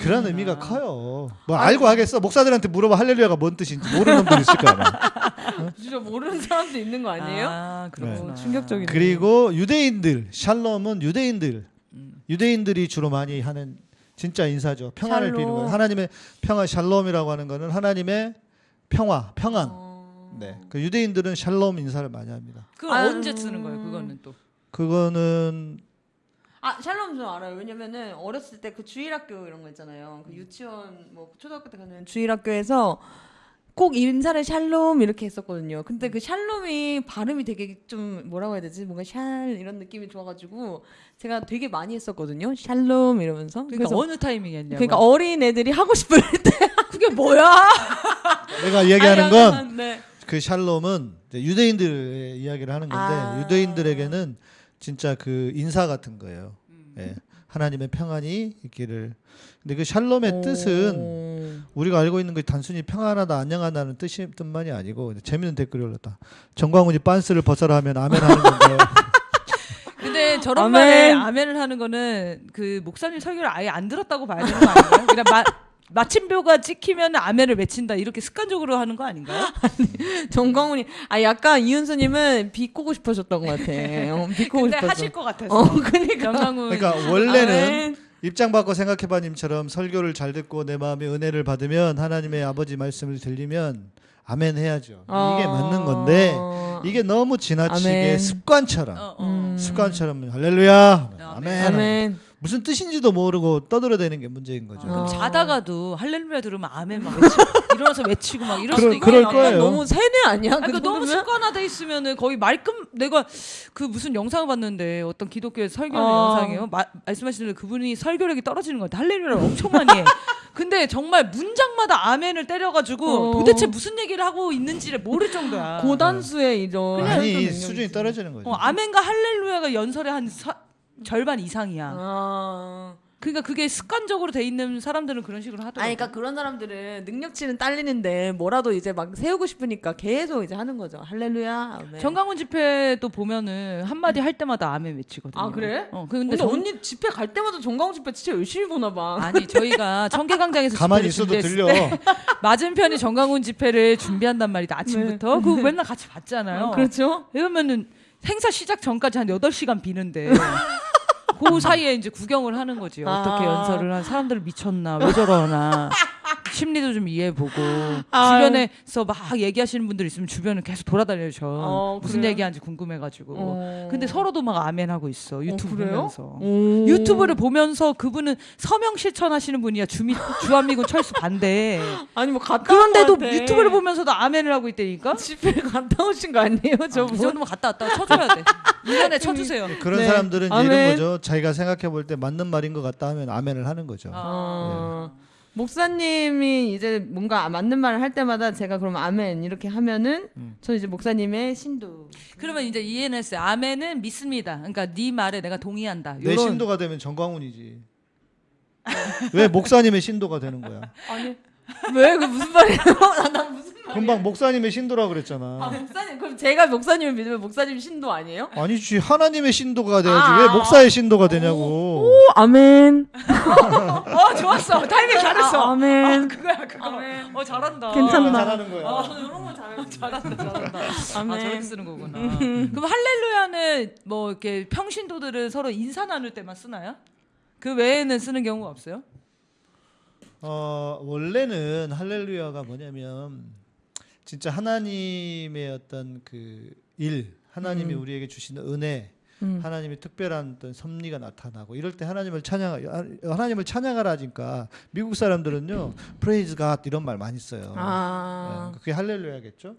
그런 의미가 커요. 뭐 알고 하겠어. 목사들한테 물어봐 할렐루야가 뭔 뜻인지 모르는 분 있을 거야. 아마. [laughs]
진짜 모르는 사람도 있는 거 아니에요?
아, 그렇구나.
어, 충격적이네.
그리고 유대인들 샬롬은 유대인들 유대인들이 주로 많이 하는 진짜 인사죠. 평안을
샬롬.
비는 거예요. 하나님의 평안 샬롬이라고 하는 거는 하나님의 평화, 평안.
어.
네. 그 유대인들은 샬롬 인사를 많이 합니다.
그건
아유.
언제 쓰는 거예요? 그거는 또.
그거는
아 샬롬 좀 알아요. 왜냐면은 어렸을 때 그 주일학교 이런 거 있잖아요. 그 유치원 뭐 초등학교 때 가는 주일학교에서 꼭 인사를 샬롬 이렇게 했었거든요. 근데 그 샬롬이 발음이 되게 좀 뭐라고 해야 되지? 뭔가 샬 이런 느낌이 좋아가지고 제가 되게 많이 했었거든요. 샬롬 이러면서.
그러니까
그래서
어느 타이밍에 했냐고.
그러니까 어린 애들이 하고 싶을 [laughs] 때
그게 뭐야? [laughs]
내가 얘기하는 건
네.
그 샬롬은 유대인들의 이야기를 하는 건데
아.
유대인들에게는 진짜 그 인사 같은 거예요. 예. 하나님의 평안이 있기를. 근데 그 샬롬의 뜻은 우리가 알고 있는 게 단순히 평안하다, 안녕하다는 뜻이 뜻만이 아니고 재밌는 댓글이 올랐다. 정광훈이 빤스를 벗어라 하면 아멘 하는 건가요? [laughs]
근데 저런
아멘.
말에 아멘을 하는 거는 그 목사님 설교를 아예 안 들었다고 봐야 되는 거 아닌가요? 그냥 마, 마침표가 찍히면 아멘을 외친다 이렇게 습관적으로 하는 거 아닌가요? [laughs]
정광훈이 아 약간 이윤수님은 비꼬고 싶으셨던 것 같아. 어, 비꼬고
근데
싶었어.
하실 것 같아서.
어 그러니까.
영광훈
그러니까 원래는
아멘.
입장 바꿔 생각해봐님처럼 설교를 잘 듣고 내 마음에 은혜를 받으면 하나님의 아버지 말씀을 들리면 아멘 해야죠. 이게
어.
맞는 건데 이게 너무 지나치게
아멘.
습관처럼
어, 어.
음.
습관처럼 할렐루야
아멘.
아멘,
아멘.
무슨 뜻인지도 모르고 떠들어대는 게 문제인 거죠.
어.
그럼 자다가도 할렐루야 들으면 아멘 막 외치고 [laughs] 일어나서 외치고 막 이럴 수도 있고
그럴
약간
거예요.
너무 세뇌 아니야?
아니, 그그 너무
정도면?
습관화돼 있으면은 거의 말끔 내가 그 무슨 영상을 봤는데 어떤 기독교의 설교하는
어.
영상이에요. 마, 말씀하시는 대로 그분이 설교력이 떨어지는 것 같아. 할렐루야를 엄청 많이 해. [laughs] 근데 정말 문장마다 아멘을 때려가지고
어.
도대체 무슨 얘기를 하고 있는지를 모를 정도야.
고단수의 이런
아니 수준이. 떨어지는 거죠.
어, 아멘과 할렐루야가 연설의 한 사- 절반 이상이야.
아.
그러니까 그게 습관적으로 돼 있는 사람들은 그런 식으로 하더라고.
아니, 그러니까 그런 사람들은 능력치는 딸리는데 뭐라도 이제 막 세우고 싶으니까 계속 이제 하는 거죠. 할렐루야. 아멘.
정강훈 집회도 보면은 한 마디 할 때마다 아멘 외치거든요.
아, 그래?
어, 근데,
근데
정-
언니 집회 갈 때마다 정광훈 집회 진짜 열심히 보나 봐.
아니 저희가 청계광장에서
가만히 있어도 들려.
때 [laughs] 맞은편이 정강훈 집회를 준비한단 말이다 아침부터 그거 맨날 같이 봤잖아요
어, 그렇죠?
이러면은 행사 시작 전까지 한 8시간 비는데 [laughs] 그 사이에 이제 구경을 하는 거지 어떻게
아.
연설을 한 사람들 미쳤나 왜 저러나 [laughs] 심리도 좀 이해해보고. 주변에서 막 얘기하시는 분들 있으면 주변을 계속 돌아다녀죠
어,
무슨
그래요?
얘기하는지 궁금해가지고
어.
근데 서로도 막 아멘하고 있어 유튜브
그래요?
보면서
오.
유튜브를 보면서 그분은 서명 실천하시는 분이야 주미, 주한미군 철수 반대. [gasps]
아니 뭐 갔다
그런데도. 유튜브를 보면서도 아멘을 하고 있다니까.
집회 갔다 오신 거 아니에요?
저
저분?
이 정도면 갔다 왔다 쳐줘야 돼. 이번에 [laughs] 쳐주세요.
그런
네.
사람들은. 이런 거죠. 자기가 생각해 볼 때 맞는 말인 것 같다 하면 아멘을 하는 거죠.
아.
어. 목사님이 이제 뭔가 맞는 말을 할 때마다 제가 그러면 아멘 이렇게 하면은
음.
저 이제 목사님의 신도.
그러면 이제 ENS 아멘은 믿습니다. 그러니까 네 말에 내가 동의한다.
내
요런-
신도가 되면 정광훈이지. 왜 목사님의 신도가 되는 거야?
아니 왜 그 무슨 말이에요? [laughs] 나, 나 무슨 말이야?
금방 목사님의 신도라
아
그랬잖아.
목사님 그럼 제가 목사님을 믿으면 목사님 신도 아니에요?
아니지 하나님의 신도가 돼야지
아.
왜 목사의 신도가 되냐고.
오 아멘. [laughs]
어 좋았어. 타이밍 잘했어.
아, 아멘.
아, 그거야 그거.
아멘.
어 잘한다.
괜찮다.
잘하는 거야.
어,
이런 거 잘해요. [laughs]
잘한다 잘한다. 아
아멘.
저렇게 쓰는 거구나. 그럼 할렐루야는 뭐 이렇게 평신도들은 서로 인사 나눌 때만 쓰나요? 그 외에는 쓰는 경우가 없어요?
어, 원래는 할렐루야가 뭐냐면 진짜 하나님의 어떤 그 일, 하나님이
음.
우리에게 주시는 은혜,
음.
하나님의 특별한 어떤 섭리가 나타나고 이럴 때 하나님을 찬양 하나님을 찬양하라니까 미국 사람들은요 praise God 이런 말 많이 써요.
아.
네, 그게 할렐루야겠죠.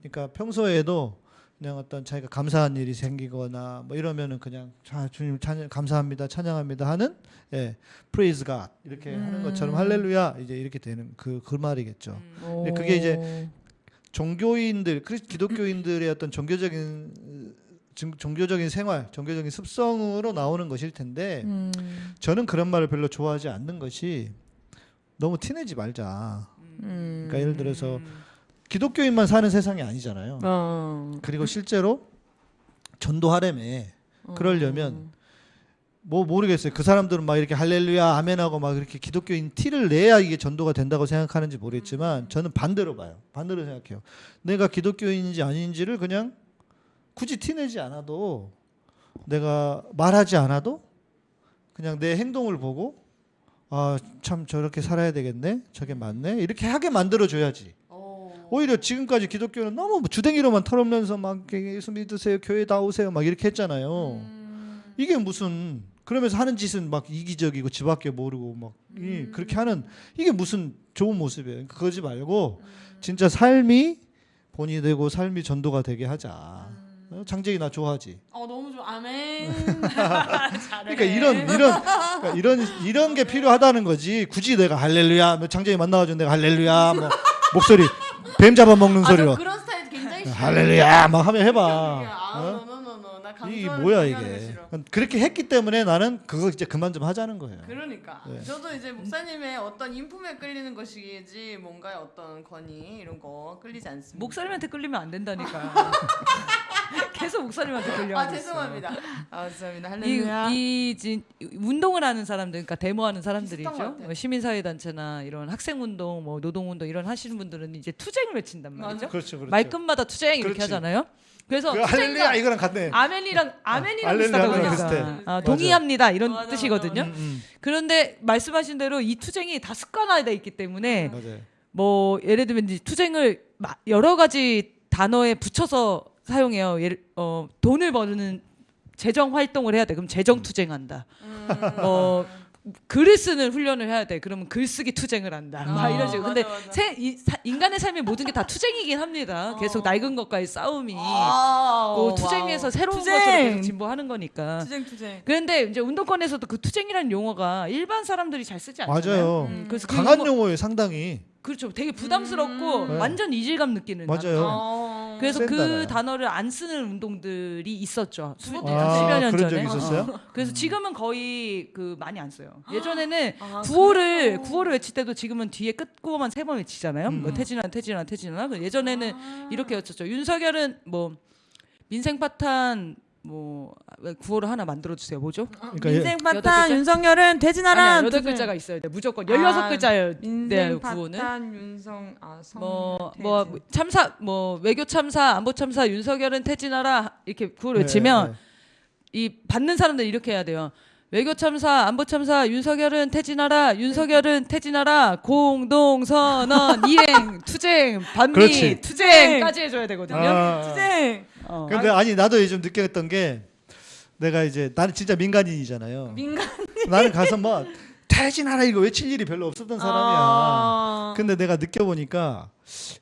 그러니까 평소에도 그냥 어떤 자기가 감사한 일이 생기거나 뭐 이러면은 그냥 자 주님 찬양 감사합니다 찬양합니다 하는 예 praise God 이렇게 하는 것처럼 할렐루야 이제 이렇게 되는 그그 말이겠죠. 근데 그게 이제 종교인들 크리- 기독교인들의 어떤 종교적인 종- 종교적인 생활, 종교적인 습성으로 나오는 것일 텐데
음.
저는 그런 말을 별로 좋아하지 않는 것이 너무 티내지 말자.
음.
그러니까 예를 들어서 기독교인만 사는 세상이 아니잖아요.
어.
그리고 실제로 전도하려면 그러려면 뭐 모르겠어요. 그 사람들은 막 이렇게 할렐루야 아멘하고 막 이렇게 기독교인 티를 내야 이게 전도가 된다고 생각하는지 모르겠지만 저는 반대로 봐요. 반대로 생각해요. 내가 기독교인인지 아닌지를 그냥 굳이 티내지 않아도 내가 말하지 않아도 그냥 내 행동을 보고 아 참 저렇게 살아야 되겠네 저게 맞네 이렇게 하게 만들어 줘야지 오히려 지금까지 기독교는 너무 주댕이로만 털으면서 막 예수 믿으세요 교회 다 오세요 막 이렇게 했잖아요. 이게 무슨 그러면서 하는 짓은 막 이기적이고 집밖에 모르고 막 이, 그렇게 하는 이게 무슨 좋은 모습이에요. 그러니까 그러지 말고 진짜 삶이 본이 되고 삶이 전도가 되게 하자. 어? 장재기 나 좋아하지?
어 너무 좋아. 아멘. [laughs]
그러니까 이런 이런 그러니까 이런 이런 게 필요하다는 거지. 굳이 내가 할렐루야, 뭐 장정이 만나가지고 내가 할렐루야, 뭐 목소리 뱀 잡아 먹는
아,
소리로
저 그런 스타일 굉장히 싫어.
할렐루야 막 하면
아,
해봐.
어? 나
이게
강조하는
뭐야 이게?
싫어.
그렇게 했기 때문에 나는 그거 이제 그만 좀 하자는 거예요.
그러니까
네.
저도 이제 목사님의 어떤 인품에 끌리는 것이지 뭔가의 어떤 권위 이런 거 끌리지 않습니다.
목사님한테 끌리면 안 된다니까. [laughs] 계속 목사님한테 끌려.
아 죄송합니다. 아 죄송합니다.
이,
할렐루야.
이 진, 운동을 하는 사람들, 그러니까 데모하는 사람들이죠. 뭐 시민사회 단체나 이런 학생운동, 뭐 노동운동 이런 하시는 분들은 이제 투쟁을 외친단 말이죠.
그렇죠, 그렇죠.
말끝마다 투쟁 이렇게
그렇지.
하잖아요. 그래서
그 할렐루야 이거랑 같네.
아멘이랑 아멘이랑
할렐루야랑
비슷하다고
비슷해.
그러니까 아,
맞아.
동의합니다 이런
맞아,
뜻이거든요.
음, 음,
그런데 말씀하신 대로 이 투쟁이 다 습관화돼 있기 때문에. 뭐 예를 들면 이제 투쟁을 마- 여러 가지 단어에 붙여서 사용해요. 예를 어 돈을 버는 재정 활동을 해야 돼. 그럼 재정 투쟁한다. 어 글을 쓰는 훈련을 해야 돼. 그러면 글쓰기 투쟁을 한다. 막
아,
이런 식으로. 근데
맞아, 맞아.
세, 이, 사- 인간의 삶의 모든 게 다 투쟁이긴 합니다. 계속 낡은 것과의 싸움이.
아,
그 투쟁에서
와우.
새로운
투쟁.
것으로 계속 진보하는 거니까.
투쟁 투쟁.
그런데 이제 운동권에서도 그 투쟁이라는 용어가 일반 사람들이 잘 쓰지 않잖아요.
맞아요.
음, 그래서 그
강한
용어-
용어예요, 상당히.
그렇죠. 되게 부담스럽고
음.
완전 이질감 느끼는
맞아요.
단어.
어.
그래서 센그
단어야.
단어를 안 쓰는 운동들이 있었죠. 수,
그것도
아,
년
그런
전에.
적이 있었어요?
어. 그래서 지금은 거의 그 많이 안 써요. 예전에는
아,
구호를
그래요?
구호를 외칠 때도 지금은 뒤에 끝구호만 세 번 외치잖아요.
음.
뭐 태진아 태진아 태진아. 그 예전에는
아.
이렇게 외쳤죠. 윤석열은 뭐 민생 파탄 뭐 구호를 하나 만들어 주세요. 뭐죠?
그러니까 예-
민생
여덟
파탄
글자?
윤석열은.
아니야, 여덟 글자가 있어요. 네, 무조건 열여섯
아,
글자예요. 네, 구호는.
파탄 윤성 아성
뭐, 뭐 참사 뭐 외교 참사 안보 참사 윤석열은 퇴진하라 이렇게 구호를 외치면
네, 네.
이 받는 사람들 이렇게 해야 돼요. 외교 참사 안보 참사 윤석열은 퇴진하라 윤석열은 퇴진하라 공동 선언 [laughs] 이행 투쟁 반미
그렇지.
투쟁까지 해줘야 되거든요.
아.
투쟁.
어.
근데 아니 나도 요즘 느꼈던 게 내가 이제 나는 진짜 민간인이잖아요.
민간.
나는 가서 뭐 퇴진하라 이거 외칠 일이 별로 없었던 사람이야.
아.
근데 내가 느껴보니까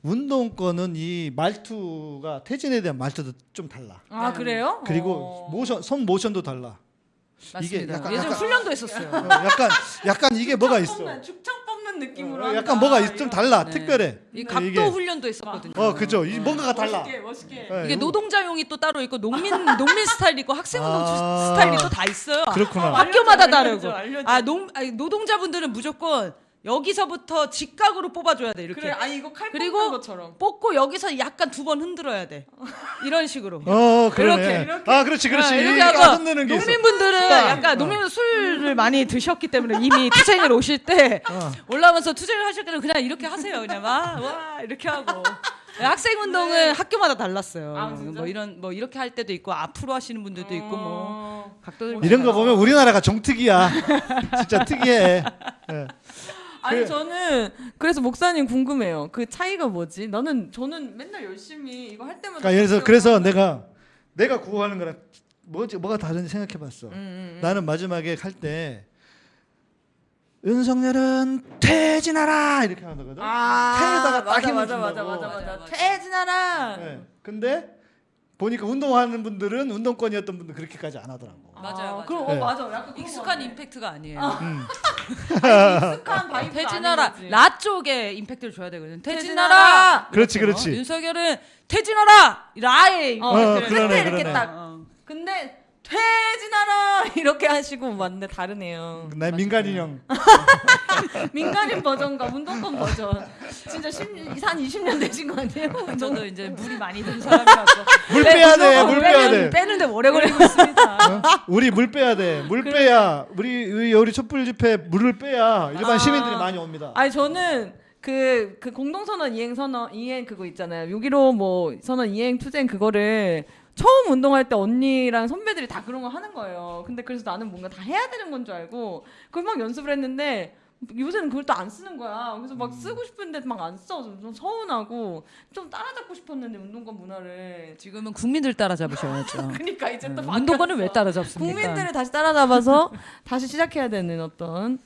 운동권은 이 말투가 퇴진에 대한 말투도 좀 달라.
아 그래요?
그리고
어.
모션 손 모션도 달라.
맞습니다.
이게 약간-
예전
약간-
훈련도 했었어요.
어, 약간 약간 이게 뭐가 있어.
뽑 는 찌르는 느낌으로
어,
한다.
약간 뭐가 있- 좀
이런.
달라.
네.
특별해.
이
네,
각도
이게.
훈련도 했었거든요.
어 그죠. 이 뭔가가 달라.
멋있게 멋있게.
네,
이게
이거-
노동자용이 또 따로 있고 농민 농민 [laughs] 스타일 있고 학생 운동
아.
스타일이 또 다 있어요.
그렇구나.
학교마다
알려줘,
다르고.
알려줘.
아, 농 아니, 노동자분들은 무조건 여기서부터 직각으로 뽑아줘야 돼 이렇게.
그래, 아니 이거 칼
그리고
뽑는 것처럼.
뽑고 여기서 약간 두 번 흔들어야 돼. 이런 식으로.
어 그러네.
이렇게,
아 그렇지 그렇지.
아, 이렇게 하고
흔드는 게 있어.
농민분들은
스타.
약간 농민분 술을 많이 드셨기 때문에 이미 투쟁을 오실 때
어.
올라오면서 투쟁을 하실 때는 그냥 이렇게 하세요. 그냥 와, 와 이렇게 하고. 학생 운동은 학교마다 달랐어요.
아?
뭐 이런 뭐 이렇게 할 때도 있고 앞으로 하시는 분들도 있고 뭐
어.
각도들
이런 거 보면 우리나라가 정특이야. 진짜 특이해. 예.
아니
그래.
저는 그래서 목사님 궁금해요. 그 차이가 뭐지? 나는 저는 맨날 열심히 이거 할 때마다
그러니까 그래서 그래서 내가 내가 구호하는 거랑 뭐지 뭐가 다른지 생각해봤어.
음, 음, 음.
나는 마지막에 할 때 윤석열은 퇴진하라 이렇게 하는 거거든.
아,
태에다가 딱
맞아
힘을
맞아. 맞아 맞아,
맞아.
맞아. 퇴진하라.
네. 근데 보니까 운동하는 분들은 운동권이었던 분들 그렇게까지 안 하더라고.
맞아요, 맞아요.
그럼
네.
어 맞아. 약간
익숙한 임팩트가 아니에요.
음. [laughs]
익숙한 vibe. [laughs]
퇴진하라 라 쪽에 임팩트를 줘야 되거든. 퇴진하라.
그렇지
이렇게요.
그렇지.
윤석열은 퇴진하라 라에
어,
어,
그래.
그러네,
끝에 이렇게
그러네.
딱.
어.
근데 퇴진하라 [laughs] 이렇게 하시고 맞네 다르네요.
나 민간 인형. [laughs]
민간인 버전과 운동권 버전. 진짜 10, 한 20년 되신 거 아니에요?
저도 이제 물이 많이 든 사람이라서 [laughs]
물 빼야 돼. 물 빼야 돼.
빼는데 오래 걸리고 있습니다.
어? 우리 물 빼야 돼. 물 빼야 우리 우리 우리 촛불 집회 물을 빼야 일반
아.
시민들이 많이 옵니다.
아니 저는 그, 그 공동선언 이행 선언 이행 그거 있잖아요. 6.15뭐 선언 이행 투쟁 그거를 처음 운동할 때 언니랑 선배들이 다 그런 거 하는 거예요. 근데 그래서 나는 뭔가 다 해야 되는 건 줄 알고 그걸 막 연습을 했는데 요새는 그걸 또 안 쓰는 거야. 그래서 막 쓰고 싶은데 막 안 써. 좀, 좀 서운하고 좀 따라잡고 싶었는데 운동권 문화를.
지금은 국민들 따라잡으셔야죠. [laughs]
그러니까 이제 또
운동권은 왜. 따라잡습니까?
국민들을 다시 따라잡아서 다시 시작해야 되는 어떤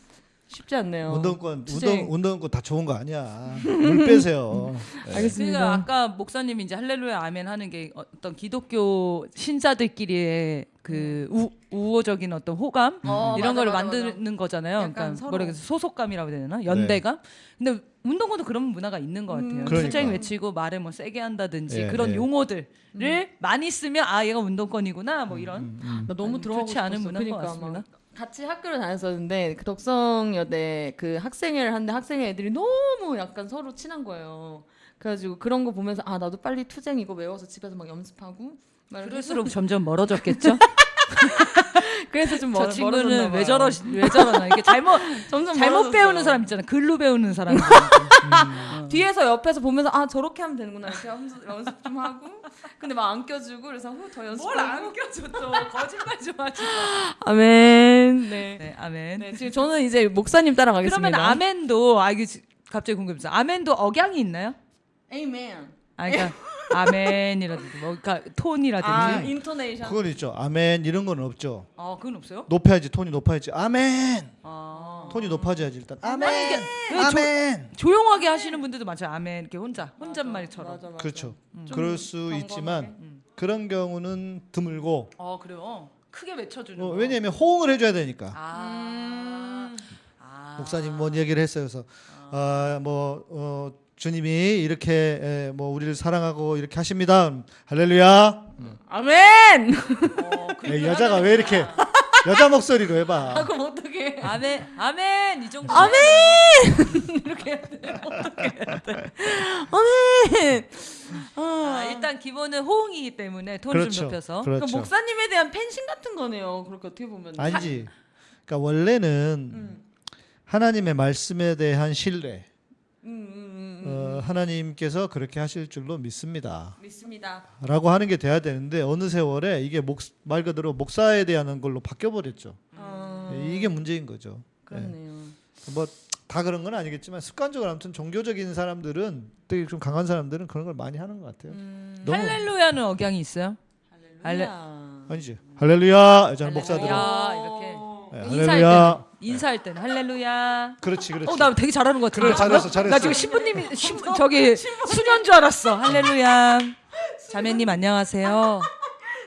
쉽지 않네요.
운동권. 운동 운동권 다 좋은 거 아니야. 물 빼세요. [laughs] 네.
알겠습니다.
그러니까 아까 목사님이 이제 할렐루야 아멘 하는 게 어떤 기독교 신자들끼리의 그 우, 우호적인 어떤 호감
어,
이런
맞아,
걸
맞아,
만드는 거잖아요.
약간
그러니까. 뭐라 그래서 소속감이라고 해야 되나? 연대감. 근데 운동권도 그런 문화가 있는 것 같아요.
음.
그러니까.
투쟁 외치고 말을 뭐 세게 한다든지
예,
그런
예.
용어들을 많이 쓰면 아 얘가 운동권이구나 뭐 이런
음, 음.
나 너무 들어가고
좋지 않은
싶었어.
문화인 것
그러니까
같습니다.
막 같이 학교를 다녔었는데 그 덕성여대 그 학생회를 하는데 학생회 애들이 너무 약간 서로 친한 거예요. 그래가지고 그런 거 보면서 아 나도 빨리 투쟁 이거 외워서 집에서 막 연습하고
그럴수록 점점 멀어졌겠죠. [laughs]
그래서 좀 멀,
저 친구는 왜
봐요.
저러 왜 저러나 이게 잘못 [laughs]
점점
잘못
멀어졌어요.
배우는 사람 있잖아. 글로 배우는 사람. [laughs]
뒤에서 옆에서 보면서 아 저렇게 하면 되는구나 이렇게 하면서 연습 좀 하고 근데 막 안 껴주고 그래서 후더 연습하고
뭘안 껴줘 또 거짓말 좀 하지 마. [laughs]
아멘 네.
네, 아멘.
네 지금 저는 이제 목사님 따라가겠습니다.
그러면 아멘도 아 이게 지- 갑자기 궁금해서 아멘도 억양이 있나요?
아멘.
아 그러니까 아멘이라든지 뭐 그러니까 톤이라든지.
아 인토네이션.
그건 있죠. 아멘 이런 건 없죠.
아 그건 없어요?
높아야지 톤이 높아야지. 아멘.
아
톤이 높아져야지 일단. 아멘.
왜 조-
아멘.
조용하게 하시는 분들도 많죠. 아멘 이렇게 혼자 혼잣말처럼.
맞아, 맞아.
그렇죠.
좀
그럴 수
경건하게.
있지만
음.
그런 경우는 드물고
어 그래요. 크게 외쳐주는.
어,
거.
왜냐하면 호응을 해줘야 되니까.
아.
음.
아.
목사님 뭔 얘기를 했어요. 그래서 아, 뭐 어, 주님이 이렇게 에, 뭐 우리를 사랑하고 이렇게 하십니다. 음, 할렐루야.
아멘.
어, [laughs] 그
에, 여자가 왜 이렇게 여자 목소리로 해봐.
그럼 어떡해?
아멘 아멘 이 정도.
아멘! [laughs] 이렇게 해야 돼. 어떻게 해야 돼? 아멘.
아,
아,
일단 기본은 호응이기 때문에 톤을
그렇죠.
좀 높여서.
그렇죠.
그러니까 목사님에 대한 팬심 같은 거네요. 그렇게 어떻게 보면.
아니지. 그러니까 원래는
음.
하나님의 말씀에 대한 신뢰.
음, 음.
어, 하나님께서 그렇게 하실 줄로 믿습니다.
믿습니다.
라고 하는 게 돼야 되는데 어느 세월에 이게 목, 말 그대로 목사에 대한 걸로 바뀌어 버렸죠.
어,
이게 문제인 거죠.
그렇네요.
뭐다 그런 건 아니겠지만 습관적으로 아무튼 종교적인 사람들은 되게 좀 강한 사람들은 그런 걸 많이 하는 것 같아요.
음.
할렐루야는 억양이 있어요? 할레-
할렐루야.
아니지. 할렐루야. 저는 목사들은.
이렇게.
네, 할렐루야.
때는 인사할 때는 할렐루야.
그렇지, 그렇지.
어, 나 되게 잘하는 것 같은데.
그래, 잘했어, 잘했어.
나 지금 신부님이 신부 저기 수녀인 줄 알았어. 할렐루야. 자매님 안녕하세요.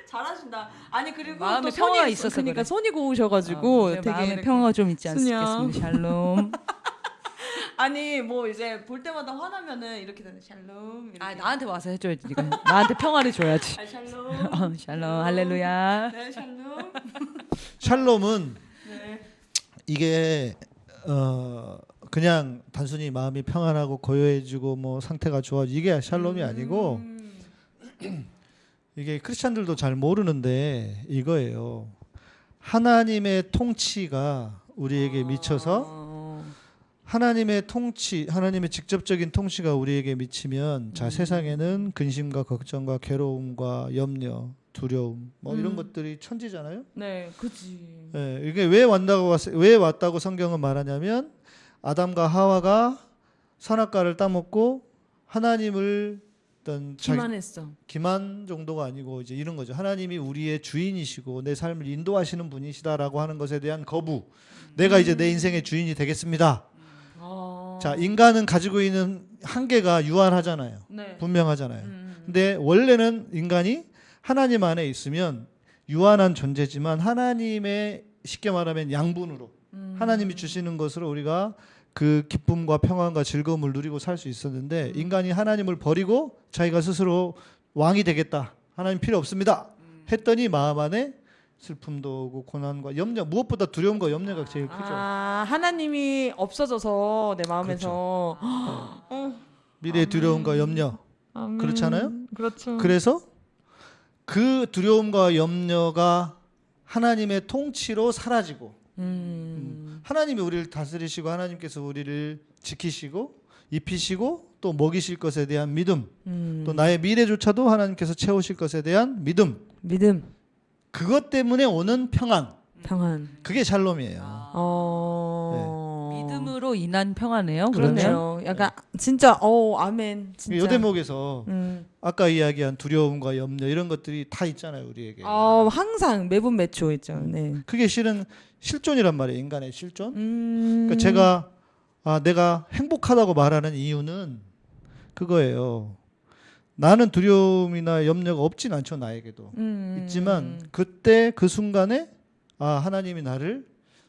잘하신다. 아니 그리고
마음에
또
평화가
손이
있어서
그러니까
그래.
손이 고우셔가지고
어,
되게
마음에 평화가 좀 있지. 않겠습니까? 샬롬. [laughs]
아니 뭐 이제 볼 때마다 화나면은 이렇게 되는 샬롬. 이렇게.
아 나한테 와서 해줘야지 네가 나한테 평화를 줘야지
아, 샬롬. [laughs]
어, 샬롬 할렐루야
네 샬롬.
샬롬은
네.
이게 어 그냥 단순히 마음이 평안하고 고요해지고 뭐 상태가 좋아지 이게 샬롬이 아니고
음. [clears throat]
이게 크리스찬들도 잘 모르는데 이거예요. 하나님의 통치가 우리에게 미쳐서
어,
하나님의 통치, 하나님의 직접적인 통치가 우리에게 미치면 자 세상에는 근심과 걱정과 괴로움과 염려, 두려움 뭐 이런
음.
것들이 천지잖아요.
네, 그지.
예, 이게 왜 왔다고 왔- 왜 왔다고 성경은 말하냐면 아담과 하와가 선악과를 따먹고 하나님을 어떤 자기-
기만했어.
기만 정도가 아니고 이제 이런 거죠. 하나님이 우리의 주인이시고 내 삶을 인도하시는 분이시다라고 하는 것에 대한 거부. 내가 이제 내 인생의 주인이 되겠습니다.
아.
자, 인간은 가지고 있는 한계가 유한하잖아요.
네.
분명하잖아요.
음.
근데 원래는 인간이 하나님 안에 있으면 유한한 존재지만 하나님의 쉽게 말하면 양분으로
음.
하나님이 주시는 것으로 우리가 그 기쁨과 평안과 즐거움을 누리고 살 수 있었는데 인간이 하나님을 버리고 자기가 스스로 왕이 되겠다. 하나님 필요 없습니다. 했더니 마음 안에 슬픔도 오고 고난과 염려 무엇보다 두려움과 염려가 제일 크죠.
아, 하나님이 없어져서 내 마음에서
미래의 두려움과 염려.
아멘.
그렇잖아요?
그렇죠.
그래서 그 두려움과 염려가 하나님의 통치로 사라지고
음.
하나님이 우리를 다스리시고 하나님께서 우리를 지키시고 입히시고 또 먹이실 것에 대한 믿음
음.
또 나의 미래조차도 하나님께서 채우실 것에 대한 믿음
믿음,
그것 때문에 오는 평안
평안.
그게 샬롬이에요.
어.
네. 믿음으로 인한 평화네요
그렇네요. 약간 진짜 어 아멘. 진짜.
요 대목에서
음.
아까 이야기한 두려움과 염려 이런 것들이 다 있잖아요 우리에게.
어 항상 매분 매초 있죠. 네.
그게 실은 실존이란 말이에요 인간의 실존.
음.
그러니까 제가 아, 내가 행복하다고 말하는 이유는 그거예요. 나는 두려움이나 염려가 없진 않죠 나에게도
음.
있지만 그때 그 순간에 아 하나님이 나를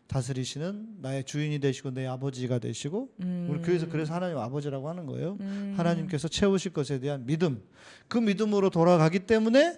다스리시는 나의 주인이 되시고 내 아버지가 되시고
음.
우리 교회에서 그래서 하나님 아버지라고 하는 거예요.
음.
하나님께서 채우실 것에 대한 믿음 그 믿음으로 돌아가기 때문에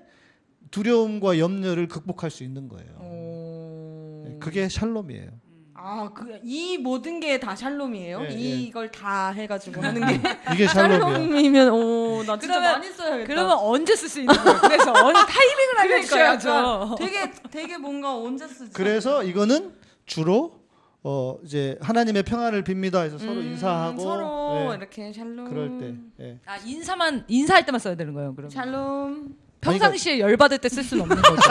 두려움과 염려를 극복할 수 있는 거예요.
어.
네, 그게 샬롬이에요.
아, 그 이 모든 게 다 샬롬이에요?
예, 예.
이걸 다 해가지고 하는 게 [laughs]
이게 샬롬이야.
샬롬이면 오, 나 진짜
그러면-
많이 써야겠다.
그러면 언제 쓸 수 있는 거예요 그래서 어느 타이밍을 알려주셔야죠
되게 되게 뭔가 언제 쓰지?
그래서 이거는 주로 어 이제 하나님의 평안을 빕니다 해서 서로
음,
인사하고
서로
예,
이렇게 샬롬.
그럴 때 예.
아 인사만 인사할 때만 써야 되는 거예요 그럼
샬롬.
평상시에 열 받을 때 쓸 수는 없는 거죠.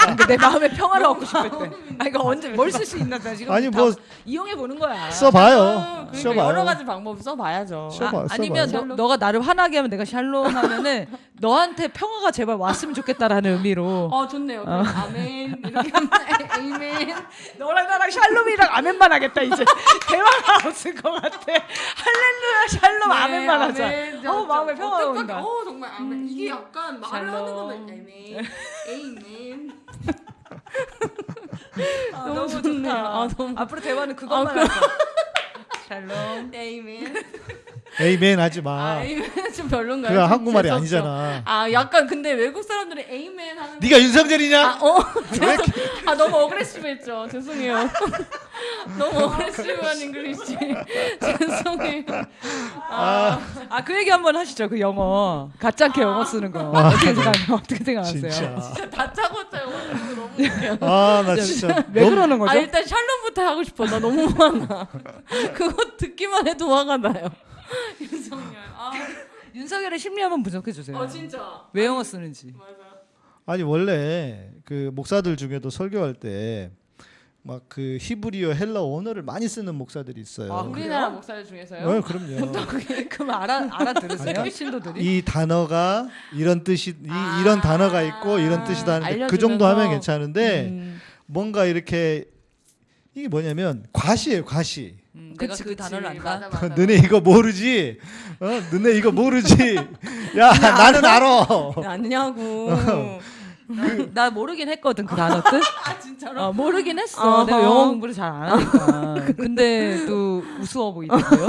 그러니까 내 마음의 평화를 얻고 싶을 때. 아 이거 언제 뭘 쓸 수 있나 나 지금
아니 다뭐
이용해 보는 거야.
써봐요.
그러니까
써봐요.
여러 가지 방법 써봐야죠.
써봐.
아, 아니면
써봐요.
너, 너가 나를 화나게 하면 내가 샬롬 하면은 너한테 평화가 제발 왔으면 좋겠다라는 의미로
어 좋네요. 그럼 아멘 이렇게 에이멘.
너랑 나랑 샬롬이랑 아멘만 하겠다 이제 대화가 없을 것 같아. 할렐루야 샬롬
네,
아멘만 하자.
아멘.
어 마음에 평화가
어떡하게-
온다.
어 정말 아멘. 이게 약간 말을 거면 에이멘, 에이멘.
아,
너무
너무
좋네요.
좋다.
아, 너무-
앞으로 대화는 그것만
아,
하자. 샬롬.
에이멘.
에이멘 하지 마.
아, 에이멘 좀 별론가요?
그거
좀
한국말이
재수없죠?
아니잖아.
아 약간 근데 외국 사람들이 에이멘 하는
네가 윤석열이냐?
아, 어. [laughs] [laughs] 아 너무 aggressive했죠. 죄송해요. [laughs] 너무 aggressive한 English. 죄송해요. 아,
아 그 얘기 한번 하시죠. 그 영어 가짜게 영어 쓰는 거 어떻게 생각 어떻게 생각하세요?
진짜.
다짜고짜 영어 듣는 거 너무 웃겨.
아나 진짜
왜
너무-
그러는 거죠?
아 일단 샬롬부터 하고 싶어. 나 너무 화나. 그거 듣기만 해도 화가 나요. [laughs] 윤석열. 아,
윤석열의 심리 한번 분석해 주세요.
어 진짜.
왜 영어 쓰는지.
맞아.
아니 원래 그 목사들 중에도 설교할 때 막 그 히브리어 헬라 언어를 많이 쓰는 목사들이 있어요.
아,
우리나라
그래요?
목사들 중에서요?
어, 그럼요. [laughs]
그럼 알아 알아들으세요? 신도들이?
이 단어가 이런 뜻이 이,
아.
이런 단어가 있고 이런 뜻이다 하는데 그 정도 하면 괜찮은데
음.
뭔가 이렇게 이게 뭐냐면 과시예요 과시.
음, 내가
그치,
그. 단어를 안다.
맞아, 맞아.
너네 이거 모르지? 어? 너네 이거 모르지? [laughs] 야 나는 알아. [laughs]
아니냐고. [laughs]
나, 나 모르긴 했거든 그 단어 뜻. [laughs]
아 진짜로?
어, 모르긴 했어.
어허.
내가 영어 공부를 잘 안 하니까. [laughs] 근데 또 우스워 보이더라고요.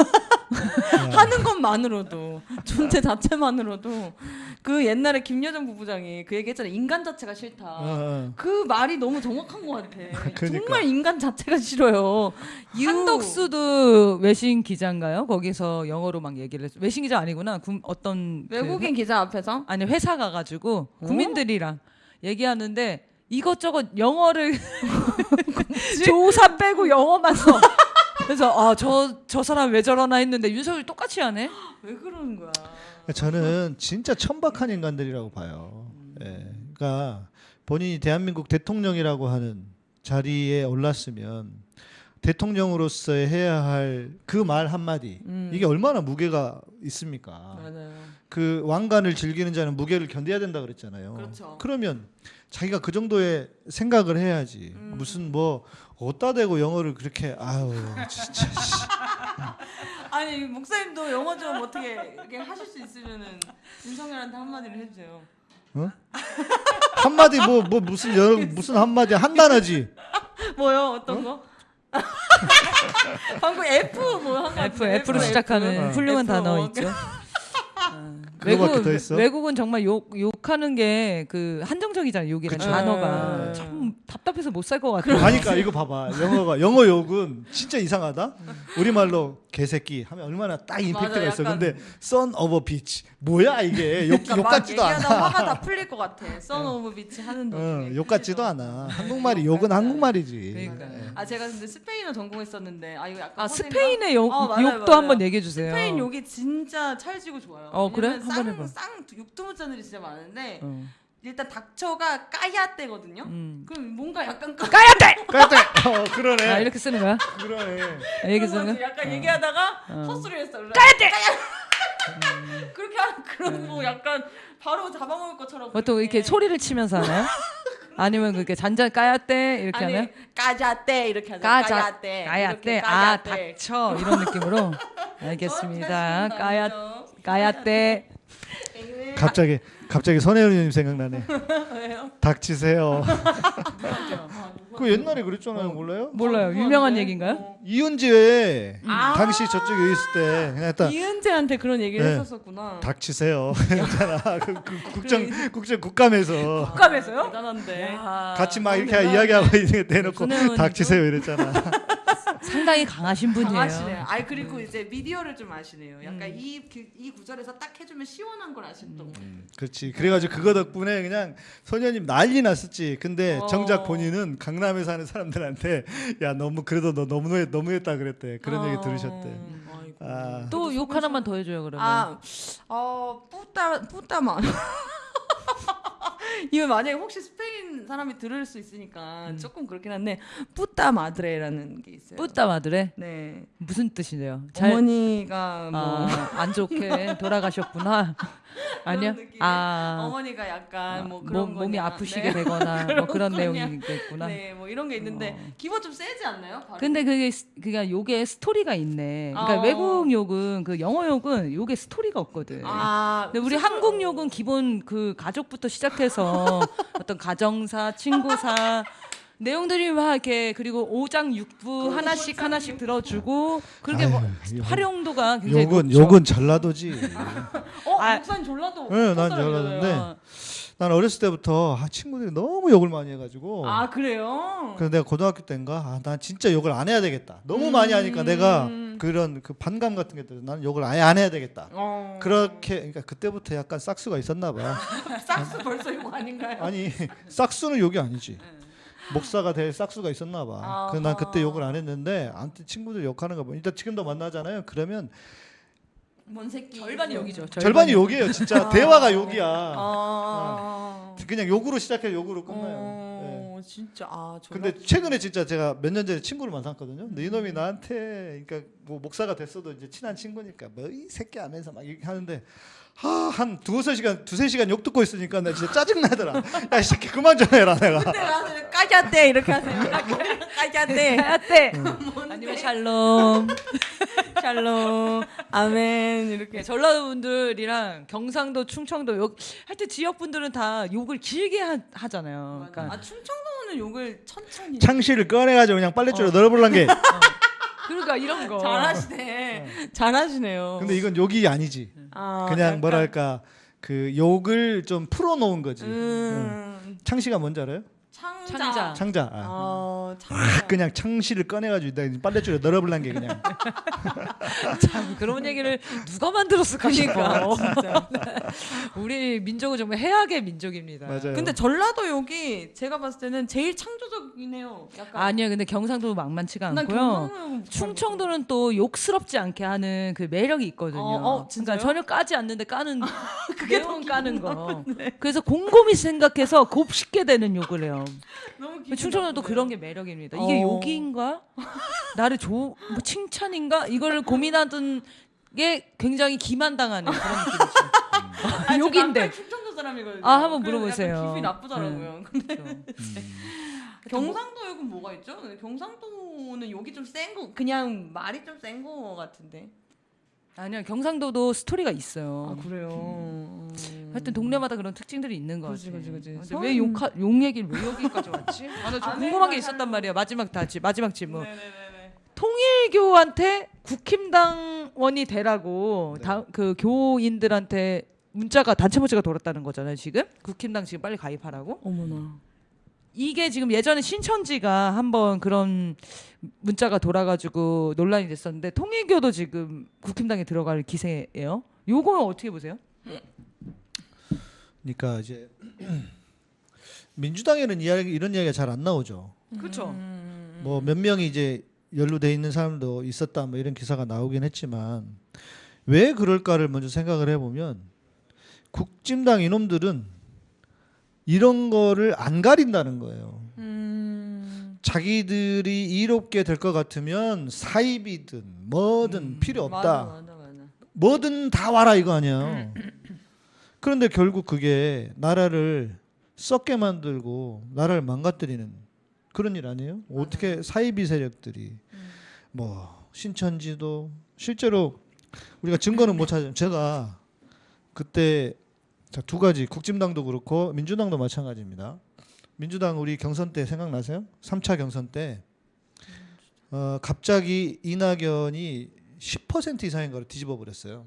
[laughs]
하는 것만으로도 존재 자체만으로도 그 옛날에 김여정 부부장이 그 얘기했잖아요. 인간 자체가 싫다.
어, 어.
그 말이 너무 정확한 것 같아.
그러니까.
정말 인간 자체가 싫어요. 유-
한덕수도 외신 기자인가요? 거기서 영어로 막 얘기를 했어. 외신 기자 아니구나. 군- 어떤 그
외국인 기자 앞에서
아니 회사 가가지고 국민들이랑 얘기하는데 이것저것 영어를 [laughs] 조사 빼고 영어만 써. 그래서 아저저 사람 왜 저러나 했는데 윤석열 똑같이 하네.
왜 그러는 거야?
저는 진짜 천박한 인간들이라고 봐요. 예. 그러니까 본인이 대한민국 대통령이라고 하는 자리에 올랐으면 대통령으로서 해야 할 그 말 한마디
음.
이게 얼마나 무게가 있습니까?
맞아요.
그 왕관을 즐기는 자는 무게를 견뎌야 된다 그랬잖아요.
그렇죠.
그러면 자기가 그 정도의 생각을 해야지.
음.
무슨 뭐 어디다 대고 영어를 그렇게 아유 진짜 씨. [laughs]
아니 목사님도 영어 좀 어떻게 이렇게 하실 수 있으면은 윤석열한테 한마디를 해주세요.
한마디 뭐 뭐 무슨 여러 무슨 한마디 한 단어지.
뭐요? 어떤 거? [laughs] 방금 F 뭐한
F F로 시작하는
어.
훌륭한
F,
단어
어.
있죠.
더 있어?
외국은 정말 욕 욕하는 게 그 한정적이잖아요. 욕이라는
그쵸.
단어가
네.
참 답답해서 못 살 것 같아요.
그러니까 이거 봐봐 영어가 영어 욕은 진짜 이상하다. 우리 말로 개새끼 하면 얼마나 딱 임팩트가
맞아,
있어. 근데 son of a bitch 뭐야 이게 욕,
그러니까 욕막
같지도
얘기하다
않아.
화가 다 풀릴 것 같아. son of a bitch 하는.
어, 욕 같지도 않아. 한국말이 욕은 한국말이지.
그러니까.
아 제가 근데 스페인어 전공했었는데 아 이거 약간
아? 스페인의 욕,
어, 맞아요,
욕도
맞아요.
한번 얘기해 주세요.
스페인 욕이 진짜 찰지고 좋아요.
어, 그래? 한번
쌍,
해봐.
쌍 육두문자들이 진짜 많은데
어.
일단 닥쳐가 cállate거든요.
음.
그럼 뭔가 약간 까...
cállate. cállate. 어 그러네.
아 이렇게 쓰는 거야?
그러네.
아, 이렇게 쓰는 거야?
약간 얘기하다가
어.
헛소리 했어. 까야떼. [laughs] 그렇게 하는 그런 뭐 약간 바로 잡아먹을 것처럼.
보통 이렇게
그렇게.
소리를 치면서 하나요? 아니면 그렇게 잔잔 까야떼 이렇게
아니
하나요?
까자떼 이렇게 하죠.
까자
까야떼.
까야떼
이렇게
아. 닥쳐 이런 느낌으로 [laughs]
어,
알겠습니다.
저
까야
잘하시는
까야떼
갑자기 갑자기 선혜연 의원님 생각나네. [laughs]
왜요?
닥치세요. [laughs] 그 옛날에 그랬잖아요. 몰라요?
몰라요.
누구한테?
유명한 얘기인가요?
어.
이은지에
아.
당시 저쪽에 있을 때 그냥 일단
이은재한테 그런 얘기를
네.
했었었구나.
닥치세요. [laughs] 있잖아. 그, 그 국정 국정 국감에서
국감에서요?
대단한데.
같이 막 이렇게 이야기하고 데 대놓고? 닥치세요 이랬잖아.
상당히 강하신 분이에요.
강하시네요. 아이 그리고 이제 미디어를 좀 아시네요. 약간
음.
이, 그- 이 구절에서 딱 해주면 시원한 걸 아셨던 거.
그렇지. 그래가지고 그거 덕분에 그냥 소녀님 난리 났었지. 근데
어.
정작 본인은 강남에 사는 사람들한테 야 너무 그래도 너 너무 너무했다 그랬대. 그런 얘기
어.
들으셨대.
아이고.
아.
또욕 하나만 더 해줘요 그러면.
아, 어, puta, puta만. [laughs] [laughs] 이거 만약에 혹시 스페인 사람이 들을 수 있으니까
음.
조금 그렇긴 한데 puta madre라는 게 있어요.
puta madre
네.
무슨 뜻이래요?
어머니가 뭐
아, 안 좋게 [laughs] 돌아가셨구나. 아니요. 아,
어머니가 약간 뭐 그런
몸,
거냐.
아프시게
네.
되거나 뭐 [laughs]
그런
그런
거냐.
내용이 있겠구나.
네, 뭐 이런 게 있는데
어.
기본 좀 세지 않나요? 발음이?
근데 그게 스- 그게 욕에 스토리가 있네. 그러니까
어.
외국 욕은 그 영어 욕은 욕에 스토리가 없거든.
아,
근데 우리
무슨
한국
말-
욕은 기본 그 가족부터 시작해서 [laughs] 어떤 가정사, 친구사 내용들이 막 이렇게 그리고 오장 육부 하나씩 하나씩 들어주고 그렇게 뭐
아유, 욕은-
활용도가 굉장히
욕은
높죠.
욕은 전라도지. [laughs]
어,
아.
목사님 전라도.
네, 난
사람이잖아요.
전라도인데 난 어렸을 때부터 아, 친구들이 너무 욕을 많이 해가지고.
아 그래요?
그래서 내가 고등학교 때인가 아, 난 진짜 욕을 안 해야 되겠다. 너무 많이 하니까 내가
음.
그런 그 반감 같은 게 들어. 나는 욕을 아예 안 해야 되겠다.
어.
그렇게 그러니까 그때부터 약간 싹수가 있었나 봐. [laughs]
싹스 벌써 이거 아닌가요?
아니 싹수는 욕이 아니지. 목사가 될 싹수가 있었나 봐.
아하.
그래서 난 그때 욕을 안 했는데 아무튼 친구들 욕하는 거 보면 일단 지금도 만나잖아요. 그러면
뭔 새끼.
절반이 욕이죠.
절반이 욕이에요. 진짜 대화가 욕이야.
아.
그냥 욕으로 시작해 욕으로 끝나요. 네.
어, 진짜 아.
근데 최근에 진짜 제가 몇 년 전에 친구를 만났거든요. 근데 이놈이 나한테 그러니까 뭐 목사가 됐어도 이제 친한 친구니까 뭐 이 새끼 하면서 막 이렇게 하는데 아, 한 두세 시간 두세 시간 욕 듣고 있으니까 나 진짜 짜증 나더라. 야, 이 새끼 그만 좀 해라 내가.
까자떼 이렇게 하세요. 까자떼.
하얗대.
아니면 샬롬. [laughs] 샬롬. 아멘 이렇게.
네, 전라도 분들이랑 경상도, 충청도 요 하여튼 지역 분들은 다 욕을 길게 하, 잖아요 그러니까
아 충청도는 욕을 천천히.
창시를 꺼내가지고 그냥 빨래줄에 널어볼란 게.
그러니까 이런 거.
잘하시네. 잘하시네요.
근데 이건 욕이 아니지.
아,
그냥
약간,
뭐랄까 그 욕을 좀 풀어놓은 거지. 응.
음.
창시가 뭔지 알아요?
창자.
창자.
창자. 아.
어, 창자.
그냥 창시를 꺼내가지고 내가 빨래줄에 널어볼란 게 그냥. [laughs]
참 그런 얘기를 누가 만들었을까 싶어. [laughs] [laughs] 우리 민족은 정말 해악의 민족입니다.
맞아요.
근데 전라도 욕이 제가 봤을 때는 제일 창조적이네요. 약간.
아니요, 근데 경상도 만만치가
난
않고요. 충청도는 또 욕스럽지 않게 하는 그 매력이 있거든요.
어, 어?
그러니까 전혀 까지 않는데 까는 내용 까는 거. 그래서 곰곰이 생각해서 곱씹게 되는 욕을 해요.
너무 기분
충청도도
나쁘네요.
그런 게 매력입니다. 이게
어.
욕인가? 나를 조, 뭐 칭찬인가? 이걸 고민하던 게 굉장히 기만당하는 그런 느낌이죠.
아, 저
욕인데.
충청도 사람이거든요.
아, 한번 물어보세요.
기분이 나쁘더라고요. 근데
그렇죠.
경상도 욕은 뭐가 있죠? 경상도는 욕이 좀 센 거, 그냥 말이 좀 센 거 같은데.
아니요, 경상도도 스토리가 있어요.
아 그래요. 음.
하여튼 동네마다 그런 특징들이 있는 것
그지,
같아요.
그지, 그지.
근데
선-
왜 욕, 욕 얘기를 왜 여기까지 왔지? 아, 나좀
안
궁금한 게
해봐요.
있었단 말이야. 마지막 다지 마지막 질문.
네네네네.
통일교한테 국힘당원이 되라고
네.
다, 그 교인들한테 문자가 단체 문자가 돌았다는 거잖아요. 지금 국힘당 지금 빨리 가입하라고.
어머나.
이게 지금 예전에 신천지가 한번 그런 문자가 돌아가지고 논란이 됐었는데 통일교도 지금 국힘당에 들어갈 기세예요. 요거는 어떻게 보세요?
그러니까 이제 민주당에는 이야기, 이런 이야기가 잘 안 나오죠.
그렇죠.
음.
뭐몇 명이 이제 연루돼 있는 사람도 있었다 뭐 이런 기사가 나오긴 했지만 왜 그럴까를 먼저 생각을 해보면 국진당 이놈들은 이런 거를 안 가린다는 거예요.
음.
자기들이 이롭게 될 것 같으면 사입이든 뭐든 필요 없다.
맞아 맞아 맞아.
뭐든 다 와라 이거 아니야. [clears throat] 그런데 결국 그게 나라를 썩게 만들고 나라를 망가뜨리는 그런 일 아니에요? 어떻게 사이비 세력들이 뭐 신천지도 실제로 우리가 증거는 못 찾아요. 제가 그때 자, 두 가지 국진당도 그렇고 민주당도 마찬가지입니다. 민주당 우리 경선 때 생각나세요? 3차 경선 때 어, 갑자기 이낙연이 10% 이상인 걸 뒤집어 버렸어요.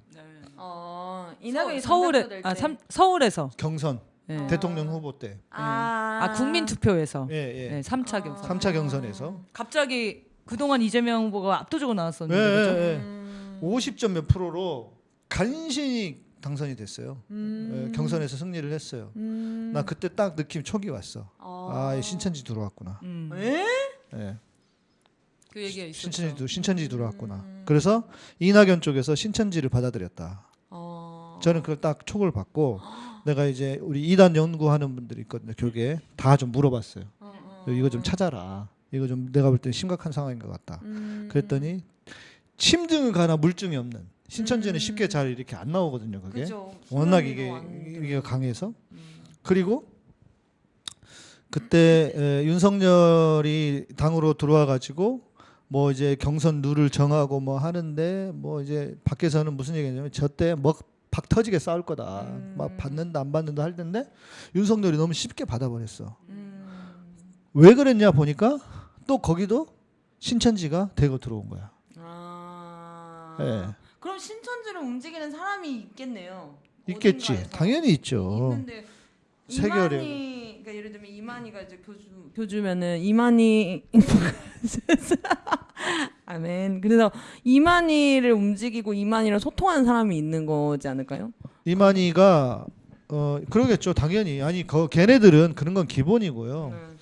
어 이낙연이
서울에 아
때.
삼, 서울에서
경선
네.
대통령 후보 때.
아,
아 국민 투표에서
예, 예.
네, 3차 경선.
3차 경선에서
갑자기 그동안 이재명 후보가 압도적으로
예,
나왔었는데
예,
그죠?
예.
음.
50점 몇 프로로 간신히 당선이 됐어요.
음.
예, 경선에서 승리를 했어요.
음.
나 그때 딱 느낌 촉이 왔어.
아,
아, 신천지 들어왔구나.
음,
에?
예.
그 얘기가 있었죠.
신천지 신천지 들어왔구나. 그래서 이낙연 쪽에서 신천지를 받아들였다.
어.
저는 그걸 딱 촉을 받고 내가 이제 우리 이단 연구하는 분들이 있거든요. 교계 다좀 물어봤어요.
어, 어.
이거 좀 찾아라. 이거 좀 내가 볼 때 심각한 상황인 것 같다.
음.
그랬더니 침등을 가나 물증이 없는 신천지는 쉽게 잘 이렇게 안 나오거든요. 그게
그죠.
워낙 이게
안
이게 강해서
음.
그리고 그때 에, 윤석열이 당으로 들어와 가지고 뭐 이제 경선 룰을 정하고 뭐 하는데 뭐 이제 밖에서는 무슨 얘기냐면 저때 뭐박 터지게 싸울 거다
음.
막 받는다 안 받는다 할 텐데 윤석열이 너무 쉽게 받아버렸어
음.
왜 그랬냐 보니까 또 거기도 신천지가 대거 들어온 거야
아.
예.
그럼 신천지를 움직이는 사람이 있겠네요.
있겠지
어딘가에서.
당연히 있죠.
이만희 그러니까 예를 들면 이만희가 이제 교주 교주면은 이만희 [laughs] 아멘. 그래서 이만희를 움직이고 이만희랑 소통하는 사람이 있는 거지 않을까요?
이만희가 어 그러겠죠 당연히 아니 거 걔네들은 그런 건 기본이고요
네.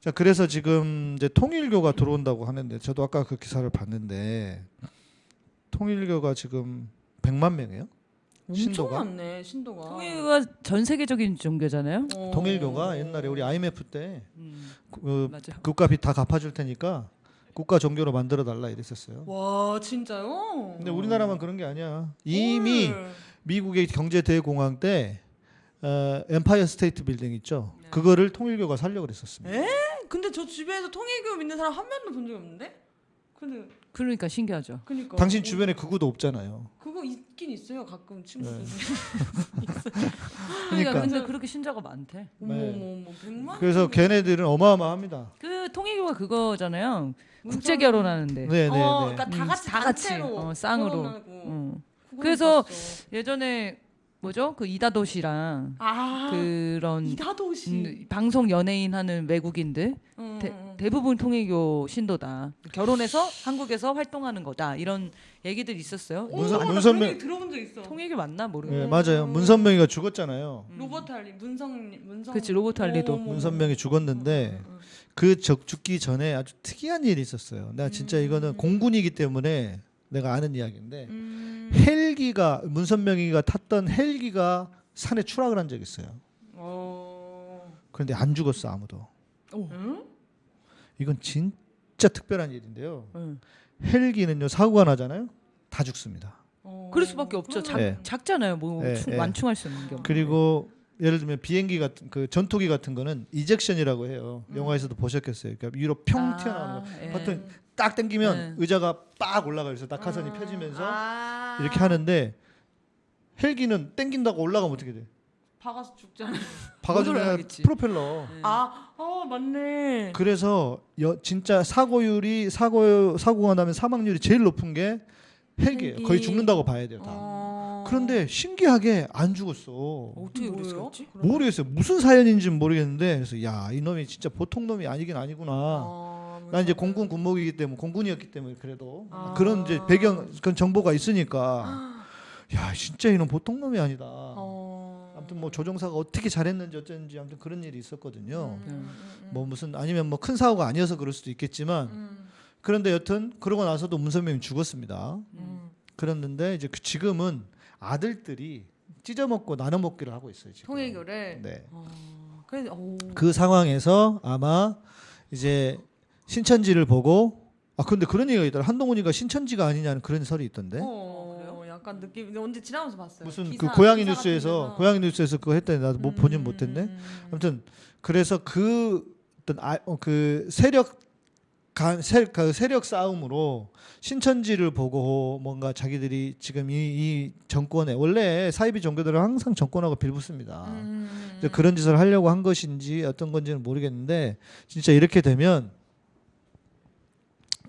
자 그래서 지금 이제 통일교가 들어온다고 하는데 저도 아까 그 기사를 봤는데 통일교가 지금 100만 명이에요
엄청
신도가?
많네 신도가.
통일교가 전 세계적인 종교잖아요.
어.
통일교가 옛날에 우리 IMF 때
음,
그,
맞아.
국가 빚 다 갚아줄 테니까 국가 종교로 만들어 달라 이랬었어요
와 진짜요?
근데 우리나라만 그런 게 아니야 이미
헐.
미국의 경제 대공황 때 어, 엠파이어 스테이트 빌딩 있죠. 그거를 통일교가 살려 그랬었습니다.
에? 근데 저 주변에서 통일교 믿는 사람 한 명도 본 적이 없는데? 근데
그러니까 신기하죠.
그니까
당신
어,
주변에 그구도 없잖아요.
그거 있긴 있어요 가끔 친구들. [laughs]
그러니까
근데 그렇게 신자가 많대.
어머
네.
어머.
그래서 걔네들은 어마어마합니다.
그 통일교가 그거잖아요. 국제 결혼하는데.
네, 네,
어,
네.
그러니까 다
음,
같이
다 같이, 어, 쌍으로. 어. 그래서
봤어.
예전에 뭐죠? 그 이다도시랑
아
그런
이다도시.
음, 방송 연예인 하는 외국인들
음,
대,
음.
대부분 통일교 신도다. 결혼해서 한국에서 활동하는 거다. 이런 얘기들 있었어요.
문선-
어, 나
문선명-
그런 얘기 들어본 적 있어.
통일교 맞나 모르겠어.
네, 맞아요. 문선명이가 죽었잖아요.
로버트 할리, 문성 문성.
그치, 로버트 할리도.
어머, 어머,
문선명이 죽었는데 그적 죽기 전에 아주 특이한 일이 있었어요. 내가 진짜 이거는 공군이기 때문에 내가 아는 이야기인데
음.
헬기가 문선명이가 탔던 헬기가 산에 추락을 한 적이 있어요.
어.
그런데 안 죽었어 아무도.
응?
이건 진짜 특별한 일인데요.
응.
헬기는요 사고가 나잖아요. 다 죽습니다.
어.
그럴 수밖에 없죠. 작,
네.
작잖아요. 뭐
네,
충-
네.
완충할 수 있는 게.
그리고 예를 들면 비행기 같은 그 전투기 같은 거는 이젝션이라고 해요. 영화에서도 보셨겠어요. 그러니까 위로 평
아,
튀어나오는 거.
예.
버튼 딱 당기면
네.
의자가 빡 올라가요. 그래서 낙하산이
아.
펴지면서
아.
이렇게 하는데 헬기는 땡긴다고 올라가면 어떻게 돼?
박아서 죽잖아. [laughs]
박아주면. 프로펠러.
아, 어 맞네.
그래서 여, 진짜 사고율이 사고 사고가 나면 사망률이 제일 높은 게 헬기예요.
헬기.
거의 죽는다고 봐야 돼요. 다.
어.
그런데 신기하게 안 죽었어.
어떻게? 그랬었지?
모르겠어요. 무슨 사연인지는 모르겠는데 그래서 야 이놈이 진짜 보통 놈이 아니긴 아니구나.
어,
난 이제. 공군 군목이기 때문에 공군이었기 때문에 그래도
아.
그런 이제 배경 그런 정보가 있으니까 야 진짜 이놈 보통 놈이 아니다.
어.
아무튼 뭐 조종사가 어떻게 잘했는지 어쩐지 아무튼 그런 일이 있었거든요.
음, 음, 음,
뭐 무슨 아니면 뭐 큰 사고가 아니어서 그럴 수도 있겠지만
음,
그런데 여튼 그러고 나서도 문선명이 죽었습니다.
음.
그랬는데 이제 그 지금은 아들들이 찢어먹고 나눠먹기를 하고 있어요 지금.
통일교를.
네.
어. 그래. 오.
그 상황에서 아마 이제 신천지를 보고 아 근데 그런 얘기가 있더라 한동훈이가 신천지가 아니냐는 그런 설이 있던데
어, 약간 느낌. 언제 지나면서 봤어요.
무슨
기사,
그 고양이 뉴스에서. 고양이 뉴스에서 그거 했더니 나도 못 보진
음,
못했네
음,
아무튼 그래서 그 어떤 아, 어, 그 세력 간, 세, 그 세력 싸움으로 신천지를 보고 뭔가 자기들이 지금 이, 이 정권에 원래 사이비 종교들은 항상 정권하고 빌붙습니다.
음,
그런 짓을 하려고 한 것인지 어떤 건지는 모르겠는데 진짜 이렇게 되면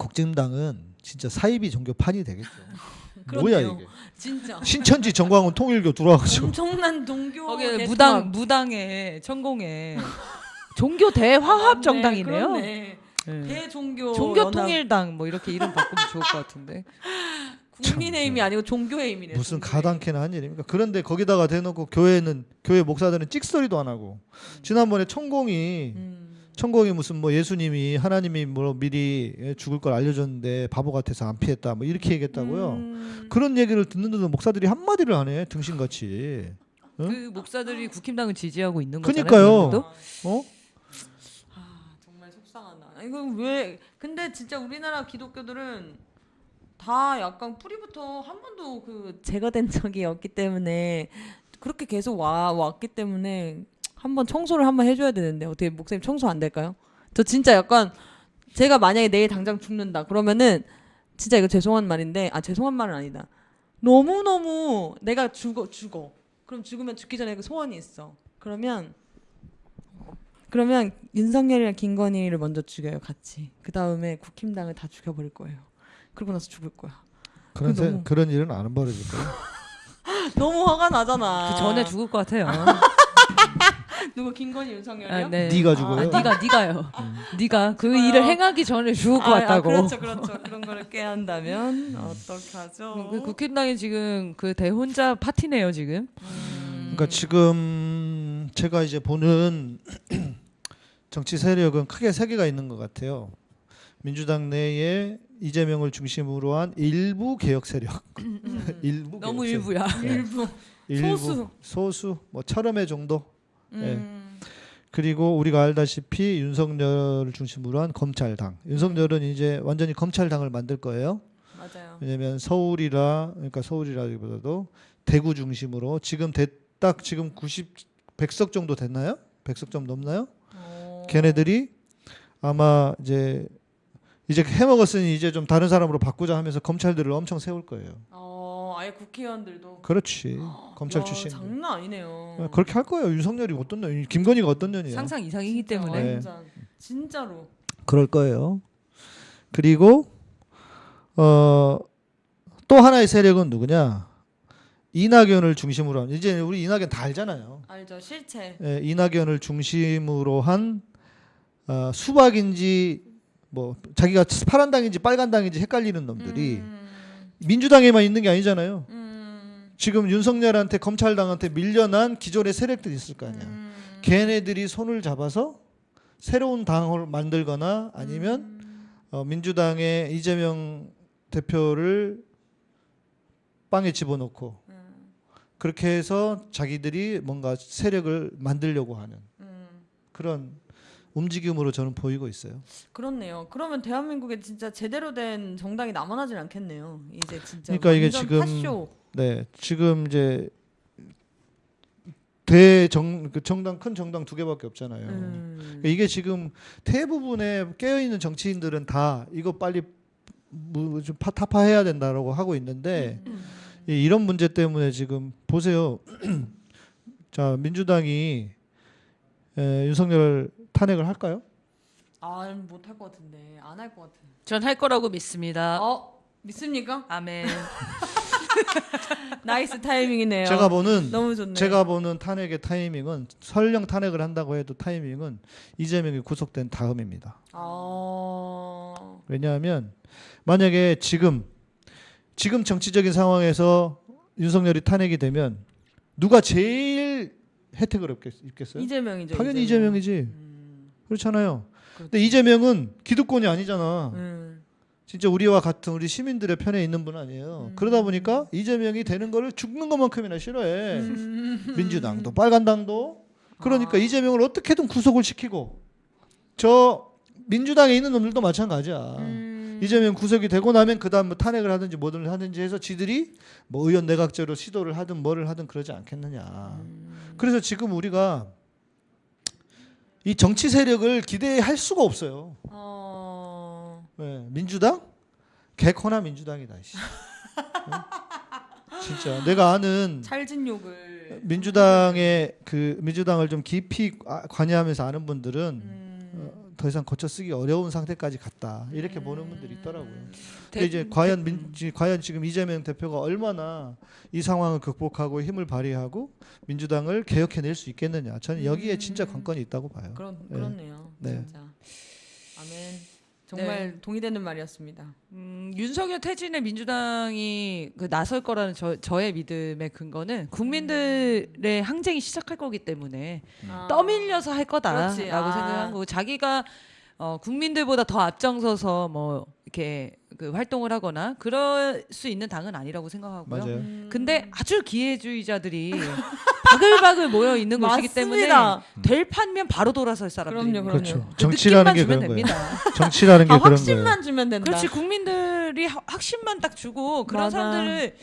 국진당은 진짜 사이비 종교판이 되겠죠. [laughs] 뭐야. 이게?
진짜
신천지 정광훈 통일교 들어와가지고
엄청난 동교
거기
대통합.
무당 무당에 천공에 [laughs] 종교 대화합
네,
정당이네요.
그렇네.
네.
대종교
종교. 통일당 뭐 이렇게 이름 바꾸면 좋을 것 같은데. [laughs]
국민의 힘이 아니고 종교의 힘이네.
무슨 가당키나 한 일입니까? 그런데 거기다가 대놓고 교회는 교회 목사들은 찍소리도 안 하고 지난번에 천공이
힘. 음.
천공이 무슨 뭐 예수님이 하나님이 뭐 미리 예, 죽을 걸 알려줬는데 바보 같아서 안 피했다 뭐 이렇게 얘기했다고요.
음.
그런 얘기를 듣는데도 목사들이 한 마디를 안 해. 등신같이. 응?
그 목사들이 국힘당을 지지하고 있는 거잖아요.
그러니까요.
그런데도?
어?
아 정말 속상하다. 이거 왜? 근데 진짜 우리나라 기독교들은 다 약간 뿌리부터 한 번도 그 제거된 적이 없기 때문에 그렇게 계속 와 왔기 때문에 한번 청소를 한번 해줘야 되는데 어떻게 목사님 청소 안 될까요? 저 진짜 약간 제가 만약에 내일 당장 죽는다 그러면은 진짜 이거 죄송한 말인데 아 죄송한 말은 아니다. 너무 너무 내가 죽어 죽어. 그럼 죽으면 죽기 전에 그 소원이 있어. 그러면 그러면 윤석열이랑 김건희를 먼저 죽여요 같이. 그 다음에 국힘당을 다 죽여버릴 거예요. 그러고 나서 죽을 거야.
그런 세,
너무-
그런 일은 안 벌어질 거예요. [laughs]
너무 화가 나잖아.
그 전에 죽을 것 같아요. [laughs] [laughs]
누구 김건희 윤석열이요?
아, 네.
네가
아,
죽어요.
네가 네가요. 네가 그
죽어요.
일을 행하기 전에 죽을 것
아,
같다고.
아, 그렇죠, 그렇죠. 그런 거를 깨한다면 [laughs] 어떡하죠?
그 국힘당이 지금 그 대혼자 파티네요 지금.
그러니까 지금 제가 이제 보는 [clears throat] 정치 세력은 크게 세 개가 있는 것 같아요. 민주당 내에 이재명을 중심으로 한 일부 개혁 세력, [laughs] 일부
너무
개혁 세력.
일부야.
일부.
일부
소수.
소수 뭐 철험의 정도
음.
그리고 우리가 알다시피 윤석열을 중심으로 한 검찰당 윤석열은 이제 완전히 검찰당을 만들 거예요
맞아요.
왜냐하면 서울이라 그러니까 서울이라기보다도 대구 중심으로 지금 대, 딱 지금 90 100석 정도 됐나요? 100석 좀 넘나요?
어.
걔네들이 아마 이제 이제 해먹었으니 이제 좀 다른 사람으로 바꾸자 하면서 검찰들을 엄청 세울 거예요.
어, 아예 국회의원들도
그렇지. 검찰
야,
출신.
장난 아니네요.
그렇게 할 거예요. 윤석열이 어떤 년, 김건희가 어떤 년이에요.
상상 이상이기
진짜
때문에
완전 진짜로.
그럴 거예요. 그리고 어, 또 하나의 세력은 누구냐? 이낙연을 중심으로 한 이제 우리 이낙연 다 알잖아요.
알죠 실체.
예, 이낙연을 중심으로 한 어, 수박인지 뭐 자기가 파란 당인지 빨간 당인지 헷갈리는 놈들이
음,
민주당에만 있는 게 아니잖아요.
음,
지금 윤석열한테 검찰당한테 밀려난 기존의 세력들이 있을 거 아니야.
음,
걔네들이 손을 잡아서 새로운 당을 만들거나 아니면
음.
어, 민주당의 이재명 대표를 빵에 집어넣고
음,
그렇게 해서 자기들이 뭔가 세력을 만들려고 하는
음.
그런 움직임으로 저는 보이고 있어요.
그렇네요. 그러면 대한민국에 진짜 제대로 된 정당이 남아나질 않겠네요. 이제 진짜
그러니까 이게 지금
팥쇼.
네, 지금 이제 대정 그 정당 큰 정당 두 개밖에 없잖아요.
음.
그러니까 이게 지금 대부분의 깨어 있는 정치인들은 다 이거 빨리 뭐좀 파- 타파해야 된다라고 하고 있는데
음.
이- 이런 문제 때문에 지금 보세요. [clears throat] 자 민주당이 에, 윤석열 탄핵을 할까요?
아 못할 것 같은데 안 할 것 같은.
전 할 거라고 믿습니다.
어 믿습니까?
아멘. [laughs]
nice timing이네요.
제가 보는
너무 좋네.
제가 보는 탄핵의 타이밍은 설령 탄핵을 한다고 해도 타이밍은 이재명이 구속된 다음입니다.
어...
왜냐하면 만약에 지금 지금 정치적인 상황에서 윤석열이 탄핵이 되면 누가 제일 혜택을 입겠, 입겠어요?
이재명이죠.
당연히
이재명.
이재명이지.
음.
그렇잖아요. 근데 이재명은 기득권이 아니잖아.
음.
진짜 우리와 같은 우리 시민들의 편에 있는 분 아니에요.
음.
그러다 보니까 이재명이 되는 거를 죽는 것만큼이나 싫어해.
음.
민주당도 빨간당도. 그러니까
아.
이재명을 어떻게든 구속을 시키고 저 민주당에 있는 놈들도 마찬가지야.
음.
이재명 구속이 되고 나면 그 다음 뭐 탄핵을 하든지 뭐든 하든지 해서 지들이 뭐 의원 내각제로 시도를 하든 뭐를 하든 그러지 않겠느냐.
음.
그래서 지금 우리가 이 정치 세력을 기대할 수가 없어요.
어...
네, 민주당 개코나 민주당이다. 씨. 어? 진짜 내가 아는
찰진 욕을.
민주당의 그 민주당을 좀 깊이 아- 관여하면서 아는 분들은
음.
어, 더 이상 고쳐 쓰기 어려운 상태까지 갔다 이렇게 보는 분들이 있더라고요.
음.
근데 이제 과연 민, 지- 과연 지금 이재명 대표가 얼마나 이 상황을 극복하고 힘을 발휘하고 민주당을 개혁해낼 수 있겠느냐. 저는 여기에 진짜 관건이 있다고 봐요.
그런
네.
그렇네요.
네.
진짜. 아멘. 정말 동의되는 말이었습니다.
음, 윤석열 퇴진에 민주당이 그 나설 거라는 저, 저의 믿음의 근거는 국민들의 항쟁이 시작할 거기 때문에
아.
떠밀려서 할 거다라고.
아.
생각한 거고 자기가 어, 국민들보다 더 앞장서서 뭐 이렇게 그 활동을 하거나 그럴 수 있는 당은 아니라고 생각하고요.
맞아요.
음.
근데 아주 기회주의자들이 바글바글 모여 있는 곳이기 때문에. 될 판면 바로 돌아설 사람들입니다.
그럼요,
그렇죠.
그
정치라는 게
느낌만
그런 거예요.
됩니다.
정치라는 게
아,
그런 거예요.
확신만 주면 된다.
그렇지 국민들이 하- 확신만 딱 주고 그런
맞아.
사람들을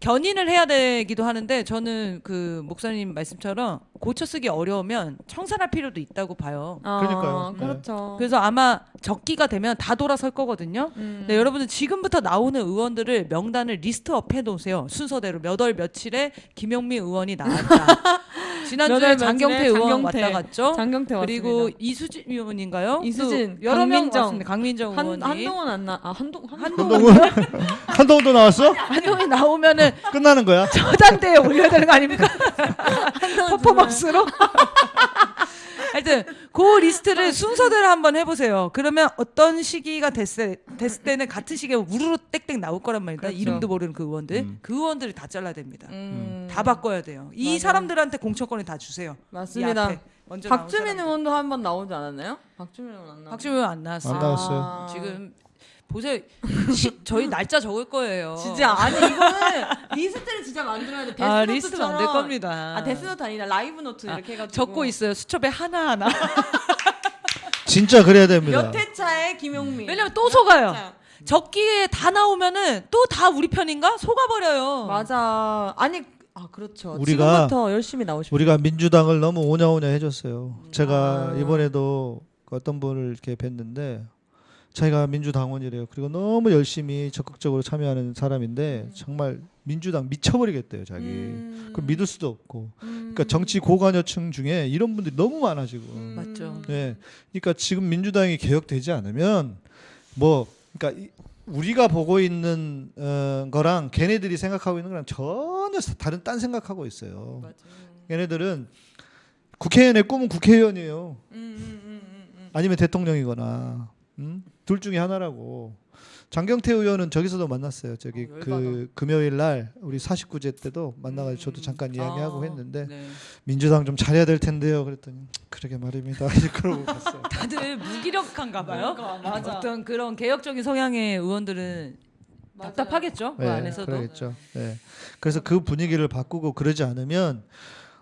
견인을 해야 되기도 하는데 저는 그 목사님 말씀처럼 고쳐 쓰기 어려우면 청산할 필요도 있다고 봐요.
어,
그러니까요. 네.
그렇죠.
그래서 아마 적기가 되면 다 돌아설 거거든요.
음.
네, 여러분들 지금부터 나오는 의원들을 명단을 list up 해놓으세요. 순서대로 몇 월 며칠에 김용민 의원이 나왔다. [laughs] 지난주에
몇월
장경태
며칠에
의원
장경태.
왔다 갔죠.
장경태
그리고
왔습니다.
이수진 의원인가요?
이수진,
또 여러 명
강민정.
왔습니다. 강민정
한,
의원이
한동안 안 나. 아 한동 한동
한동훈 [laughs] 한동훈도 나왔어?
한동훈이 나오면은
끝나는 거야?
저 장대에 올려야 되는 거 아닙니까? [laughs] 퍼포먼스로? [laughs] 하여튼 그 리스트를 순서대로 한번 해보세요. 그러면 어떤 시기가 됐을, 됐을 때는 같은 시기에 우르르 땡땡 나올 거란 말입니다.
그렇죠.
이름도 모르는 그 의원들.
음.
그 의원들을 다 잘라야 됩니다.
음.
다 바꿔야 돼요. 이
맞아요.
사람들한테 공천권을 다 주세요. 이
맞습니다.
먼저
박주민. 의원도 한 번 나오지 않았나요? 박주민 의원 안 나.
박주민 의원 안 나왔어요.
안 나왔어요.
아.
지금 보세요. 시- 저희 날짜 적을 거예요.
진짜 아니 이거는 리스트를 진짜 만들어야 돼. 데스노트처럼.
아, 리스트가 안될 겁니다.
아 데스노트 아니라 라이브 노트
아,
이렇게 해가지고
적고 있어요. 수첩에 하나 하나. [laughs]
진짜 그래야 됩니다.
몇 회차에 김용민.
왜냐면 또 속아요.
자,
적기에 다 나오면은 또 다 우리 편인가? 속아버려요.
맞아. 아니 아 그렇죠.
우리가-
지금부터 열심히 나오십시오.
우리가 민주당을 너무 오냐오냐 해줬어요.
음.
제가
아.
이번에도 어떤 분을 이렇게 뵀는데 자기가 민주당원이래요. 그리고 너무 열심히 적극적으로 참여하는 사람인데 정말 민주당 미쳐버리겠대요. 자기.
음.
그 믿을 수도 없고.
음.
그러니까 정치 고관여층 중에 이런 분들이 너무 많아 지금.
음.
맞죠.
예. 그러니까 지금 민주당이 개혁되지 않으면 뭐 그러니까 이- 우리가 보고 있는 어, 거랑 걔네들이 생각하고 있는 거랑 전혀 사- 다른 딴 생각하고 있어요.
맞아요.
걔네들은 국회의원의 꿈은 국회의원이에요.
음, 음, 음.
아니면 대통령이거나 음? 둘 중에 하나라고. 장경태 의원은 저기서도 만났어요. 저기
어,
그. 금요일 날 우리 49제 때도 만나가지고 저도
음.
잠깐 이야기하고
아,
했는데
네.
민주당 좀 잘해야 될 텐데요. 그랬더니 그러게 말입니다. [laughs] 그러고 갔어요.
다들 무기력한가 봐요.
맞아.
어떤 그런 개혁적인 성향의 의원들은
맞아요.
답답하겠죠. 그
네,
안에서도.
그러겠죠. 네. 그래서 그 분위기를 바꾸고 그러지 않으면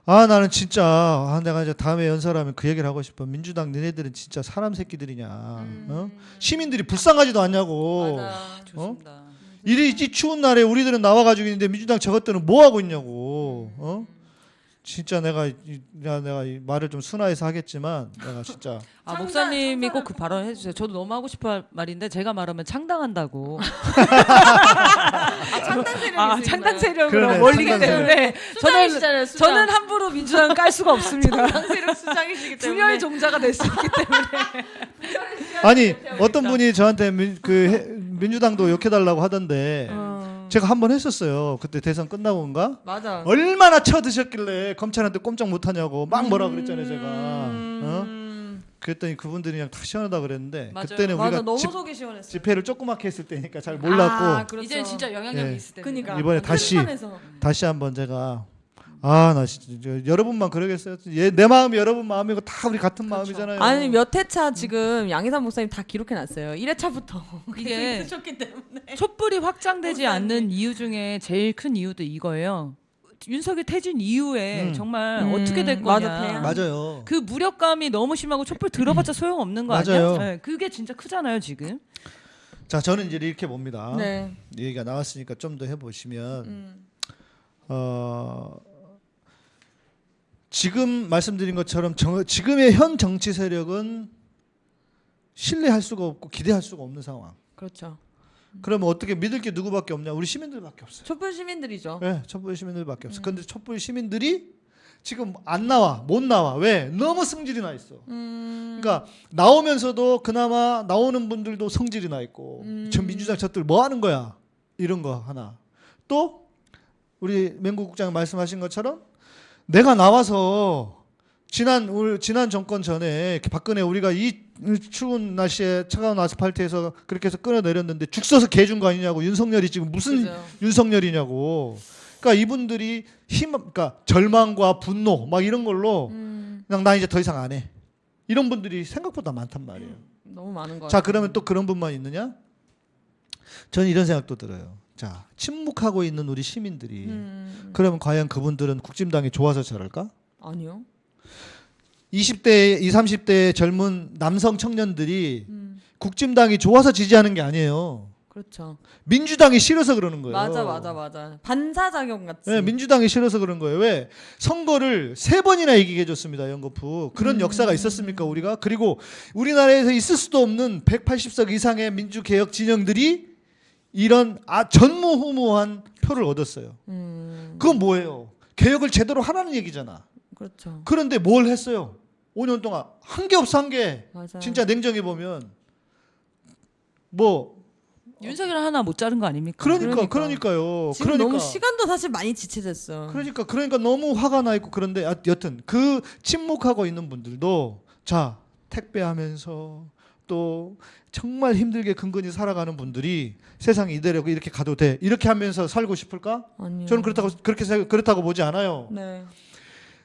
아 나는 진짜 아, 내가 이제 다음에 연설하면 그 얘기를 하고 싶어. 민주당 너네들은 진짜 사람 새끼들이냐. 어? 시민들이 불쌍하지도 않냐고.
맞아.
좋습니다.
이리 이 추운 날에 우리들은 나와가지고 있는데 민주당 저것들은 뭐 하고 있냐고. 어? 진짜 내가 내가 이 말을 좀 순화해서 하겠지만 내가 진짜 [laughs]
아 목사님이 꼭 그 발언 해주세요. 저도 너무 하고 싶어 할 말인데 제가 말하면 창당한다고. [laughs]
아, 창당 세력이
아. 창당 세력으로 몰리기 때문에 저는. 저는 함부로 민주당 깔 수가 없습니다. [laughs]
창당 세력 수장이시기 때문에
분열의 종자가 될 수 있기 때문에.
아니 어떤 분이 저한테 민, 그 해- 민주당도 욕해달라고 하던데
어.
제가 한 번 했었어요. 그때 대선 끝나고인가?
맞아.
얼마나 쳐드셨길래 검찰한테 꼼짝 못하냐고 막 뭐라 그랬잖아요 제가. 어?
음.
그랬더니 그분들이 그냥 다 시원하다 그랬는데
맞아요.
그때는
맞아
우리가
너무
집,
속이 시원했어.
집회를 조그맣게 했을 때니까 잘 몰랐고
아, 그렇죠.
이제는 진짜 영향력이
예.
있을 때.
그니까
이번에 다시. 다시 한번 제가 아 나 진짜 여러분만 그러겠어요. 얘, 내 마음이 여러분 마음이고 다 우리 같은 마음이잖아요.
아니 몇 회차 지금 양희삼 목사님 다 기록해 놨어요. 1회차부터 [laughs]
이게. 촛불이 확장되지. 않는 이유 중에 제일 큰 이유도 이거예요. 윤석열 퇴진 이후에
음.
정말
음,
어떻게 될
맞아,
거냐.
대안.
맞아요.
그 무력감이 너무 심하고 촛불 들어봤자 소용 없는 거
맞아요.
아니야? 네, 그게 진짜 크잖아요 지금.
자 저는 이제 이렇게 봅니다.
네.
이 얘기가 나왔으니까 좀 더 해보시면
음.
어, 지금 말씀드린 것처럼 정, 지금의 현 정치 세력은 신뢰할 수가 없고 기대할 수가 없는 상황.
그렇죠.
그러면 어떻게 믿을 게 누구밖에 없냐? 우리 시민들밖에 없어요.
촛불 시민들이죠.
네, 촛불 시민들밖에 없어. 근데 촛불 시민들이 지금 안 나와, 못 나와. 왜? 너무 성질이 나 있어.
음.
그러니까 나오면서도 그나마 나오는 분들도 성질이 나 있고,
음.
저 민주당 저들 뭐 하는 거야? 이런 거 하나. 또 우리 맹구 국장 말씀하신 것처럼 내가 나와서 지난 올 지난 정권 전에 박근혜 우리가 이 추운 날씨에 차가운 아스팔트에서 그렇게 해서 끌어내렸는데 죽 써서 개 준 거 아니냐고 윤석열이 지금 무슨
그죠.
윤석열이냐고. 그러니까 이분들이 힘, 그러니까 절망과 분노 막 이런 걸로
음.
그냥 나 이제 더 이상 안 해. 이런 분들이 생각보다 많단 말이에요.
너무 많은 거.
자, 그러면 또 그런 분만 있느냐? 저는 이런 생각도 들어요. 자, 침묵하고 있는 우리 시민들이
음.
그러면 과연 그분들은 국진당이 좋아서 저럴까?
아니요.
20대, 20, 30대 젊은 남성 청년들이
음.
국진당이 좋아서 지지하는 게 아니에요.
그렇죠.
민주당이 싫어서 그러는 거예요.
맞아 맞아 맞아. 반사작용 같이.
네, 민주당이 싫어서 그런 거예요. 왜? 선거를 세 번이나 이기게 해줬습니다. 연거푸. 그런 역사가 있었습니까, 우리가? 그리고 우리나라에서 있을 수도 없는 180석 이상의 민주개혁 진영들이 이런 아, 전무후무한 표를 얻었어요.
음.
그건 뭐예요? 개혁을 제대로 하라는 얘기잖아.
그렇죠.
그런데 뭘 했어요? 5년 동안 한 게 없어 한 게.
맞아.
진짜 냉정해 보면 뭐
윤석열 하나 못 자른 거 아닙니까?
그러니까
그러니까.
그러니까 요
지금
그러니까
너무 시간도 사실 많이 지체됐어.
그러니까 그러니까 너무 화가 나 있고 그런데 아, 여튼 그 침묵하고 있는 분들도 자 택배하면서 또 정말 힘들게 근근히 살아가는 분들이 세상이 이대로 이렇게 가도 돼 이렇게 하면서 살고 싶을까?
아니요.
저는 그렇다고 그렇게 생각- 그렇다고 보지 않아요.
네.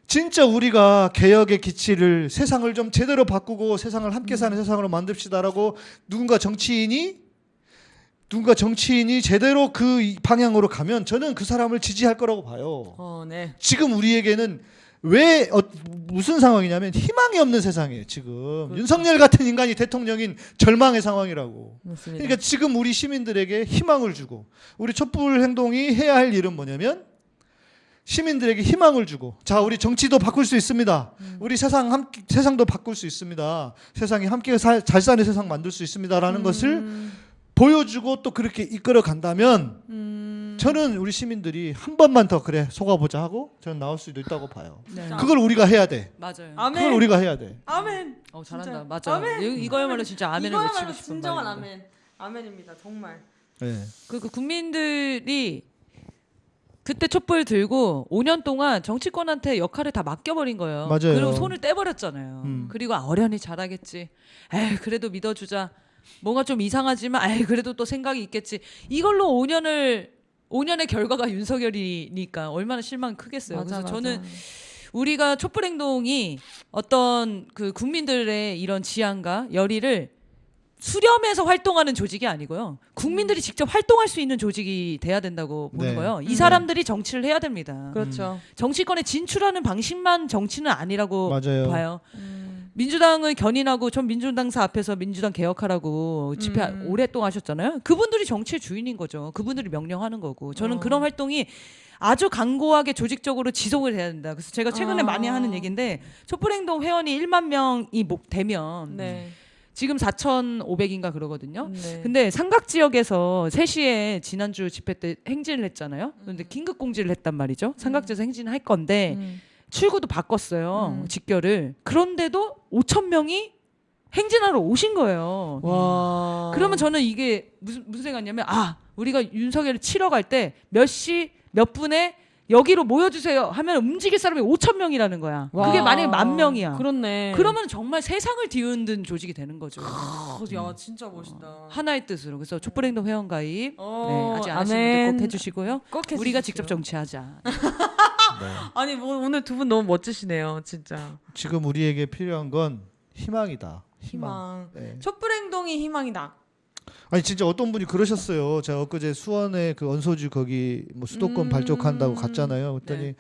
진짜 우리가 개혁의 기치를 세상을 좀 제대로 바꾸고 세상을 함께 사는 세상으로 만듭시다라고 누군가 정치인이 누군가 정치인이 제대로 그 이- 방향으로 가면 저는 그 사람을 지지할 거라고 봐요.
어, 네.
지금 우리에게는 왜 어, 무슨 상황이냐면 희망이 없는 세상이에요. 지금 윤석열 같은 인간이 대통령인 절망의 상황이라고.
맞습니다.
그러니까 지금 우리 시민들에게 희망을 주고 우리 촛불 행동이 해야 할 일은 뭐냐면 시민들에게 희망을 주고 자 우리 정치도 바꿀 수 있습니다. 우리 세상 함께 세상도 바꿀 수 있습니다. 세상이 함께 사, 잘 사는 세상 만들 수 있습니다라는 것을 보여주고 또 그렇게 이끌어 간다면 저는 우리 시민들이 한 번만 더 그래 속아보자 하고 저는 나올 수도 있다고 봐요.
네.
그걸 우리가 해야 돼.
맞아요.
그걸 우리가 해야 돼.
아멘.
어 잘한다.
진짜.
맞아.
아멘.
이- 이거야말로 진짜 아멘을
이거야말로
외치고 싶은
진정한
말이고.
아멘. 아멘입니다. 정말.
네.
그, 그 국민들이 그때 촛불 들고 5년 동안 정치권한테 역할을 다 맡겨버린 거예요.
맞아요.
그리고 손을 떼버렸잖아요.
음.
그리고 아, 어련히 잘하겠지. 에이 그래도 믿어주자. 뭔가 좀 이상하지만 에이 그래도 또 생각이 있겠지. 이걸로 5년을 5년의 결과가 윤석열이니까 얼마나 실망 크겠어요. 그래서 저는 우리가 촛불 행동이 어떤 그 국민들의 이런 지향과 열의를 수렴해서 활동하는 조직이 아니고요. 국민들이 직접 활동할 수 있는 조직이 돼야 된다고 보는
네.
거예요. 이 사람들이 정치를 해야 됩니다.
그렇죠.
정치권에 진출하는 방식만 정치는 아니라고
맞아요.
봐요. 민주당을 견인하고 전 민주당사 앞에서 민주당 개혁하라고 집회
음.
오랫동안 하셨잖아요. 그분들이 정치의 주인인 거죠. 그분들이 명령하는 거고. 저는
어.
그런 활동이 아주 강고하게 조직적으로 지속을 해야 된다. 그래서 제가 최근에
아.
많이 하는 얘기인데 촛불행동 회원이 1만 명이 목 되면
네.
지금 4,500인가 그러거든요.
네.
근데 삼각 지역에서 3시에 지난주 집회 때 행진을 했잖아요. 그런데 긴급 공지를 했단 말이죠. 삼각지에서 행진을 할 건데
음.
출구도 바꿨어요.
음.
직결을. 그런데도 5천 명이 행진하러 오신 거예요.
와.
그러면 저는 이게 무슨 무슨 생각이냐면 아 우리가 윤석열을 치러 갈 때 몇 시 몇 분에 여기로 모여주세요 하면 움직일 사람이 5천 명이라는 거야.
와.
그게 만약에 만 명이야.
그렇네.
그러면 정말 세상을 뒤흔든 조직이 되는 거죠.
어, 야 진짜 멋있다.
하나의 뜻으로. 그래서 촛불행동 회원 가입
어,
네, 아직 안 하신. 분들 꼭 해주시고요.
꼭.
우리가 직접 정치하자. [laughs]
아니 뭐 오늘 두 분 너무 멋지시네요, 진짜.
지금 우리에게 필요한 건 희망이다. 희망.
희망.
네.
촛불 행동이 희망이다.
아니 진짜 어떤 분이 그러셨어요. 제가 엊그제 수원에 그 언소주 거기 뭐 수도권
음.
발족한다고 갔잖아요. 그랬더니
네.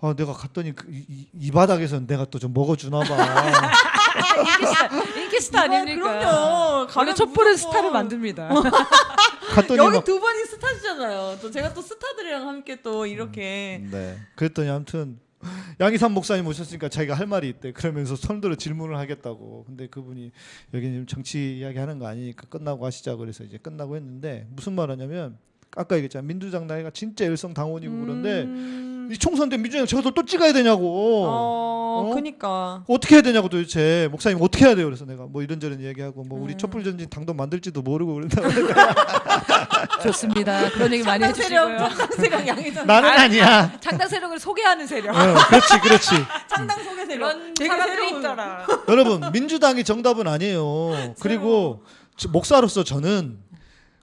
아 내가 갔더니 그 이, 이- 이 바닥에서 내가 또 좀 먹어주나 봐. [laughs]
인기 스타, 인기 스타 아닙니까?
그럼요.
원래
가면
촛불은
무조건.
스타를 만듭니다. [laughs]
갔더니
여기
막
두 분이 스타시잖아요. 또 제가 또 스타들이랑 함께 또 이렇게
네. 그랬더니 아무튼 양희삼 목사님 오셨으니까 자기가 할 말이 있대. 그러면서 손들어 질문을 하겠다고. 근데 그분이 여기 지금 정치 이야기 하는 거 아니니까 끝나고 하시자 그래서 이제 끝나고 했는데 무슨 말 하냐면 아까 얘기했잖아. 민주당 나이가 진짜 열성 당원이고 그런데
음.
이 총선 때 민주당 저것도 또 찍어야 되냐고.
어,
어?
그니까.
어떻게 해야 되냐고 도대체 목사님 어떻게 해야 돼요 그래서 내가 뭐 이런저런 얘기하고 뭐 우리
음.
촛불 전진 당도 만들지도 모르고 그런다고 [laughs]
좋습니다. 그런 얘기 많이 해주시고요.
창당 세력 양이잖아.
나는 아니야
창당 세력을 소개하는 세력.
어, 그렇지 그렇지 [laughs]
창당 소개 세력.
그런 사람들이 있더라.
여러분 민주당이 정답은 아니에요 그리고 저- 목사로서 저는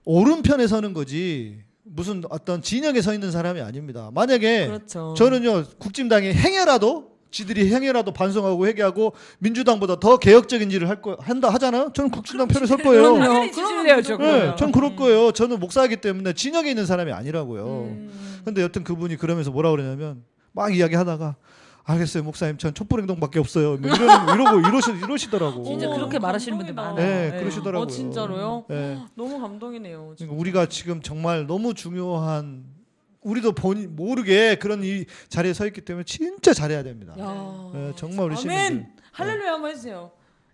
오른편에 서는 거지 무슨 어떤 진영에 서 있는 사람이 아닙니다 만약에
그렇죠.
저는요 국진당이 행여라도 지들이 행여라도 반성하고 회개하고 민주당보다 더 개혁적인 일을 할 거 한다 하잖아요 저는 국진당 편에 설 거예요
그럼요.
네. 전 그럴 거예요. 저는 목사이기 때문에 진영에 있는 사람이 아니라고요.
음.
근데 여튼 그분이 그러면서 뭐라 그러냐면 막 이야기하다가 알겠어요, 목사님. 전 촛불 행동밖에 없어요. 뭐 이러는, 이러고 이러시 이러시더라고.
진짜 그렇게 말하시는 분들. 많아요.
네,
네.
그러시더라고요.
어 진짜로요?
네.
너무 감동이네요. 진짜.
그러니까 우리가 지금 정말 너무 중요한 우리도 본 모르게 그런 이 자리에 서 있기 때문에 진짜 잘해야 됩니다.
야.
네, 정말 우리
아멘.
시민들.
할렐루야 한번 해주세요.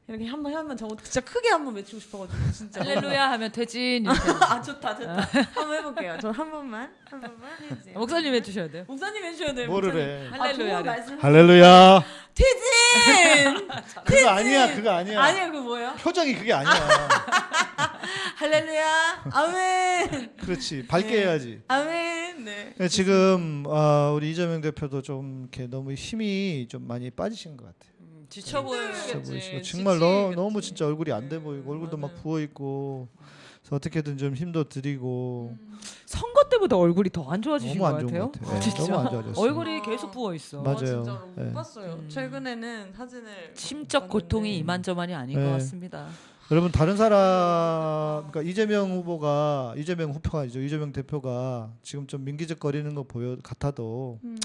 이렇게 한번 하면 저 진짜 크게 한 번 외치고 싶어가지고 진짜.
할렐루야 하면 이렇게.
아 좋다 좋다. 한번 해볼게요. 저 한 번만 한 번만 해주세요.
목사님 해주셔야 돼요.
목사님 해주셔야 돼요.
뭐를. 해?
아,
할렐루야를.
말씀.
할렐루야.
티진. [laughs]
그거 아니야, 그거 아니야.
아니야 그 뭐예요?
표정이 그게 아니야. [laughs]
할렐루야. 아멘.
그렇지, 밝게
네.
해야지.
아멘. 네.
네, 지금 아, 우리 이재명 대표도 좀 이렇게 너무 힘이 좀 많이 빠지신 것 같아요.
지쳐 보이겠지.
정말 너, 너무 진짜 얼굴이 안 돼 보이고 얼굴도 막 부어 있고 그래서 어떻게든 좀 힘도 드리고
선거 때보다 얼굴이 더 안 좋아지신 것 같아요.
것 같아요. 네,
진짜.
너무 안 좋아졌어요.
얼굴이 계속 부어 있어.
맞아요.
아, 못
네.
봤어요.
음.
최근에는 사진을
심적
못
고통이. 이만저만이 아닌
네.
것 같습니다.
여러분 다른 사람 그러니까 이재명 후보가 이재명 후보가 아니죠 이재명 대표가 지금 좀 민기적거리는 거 보여 같아도
음.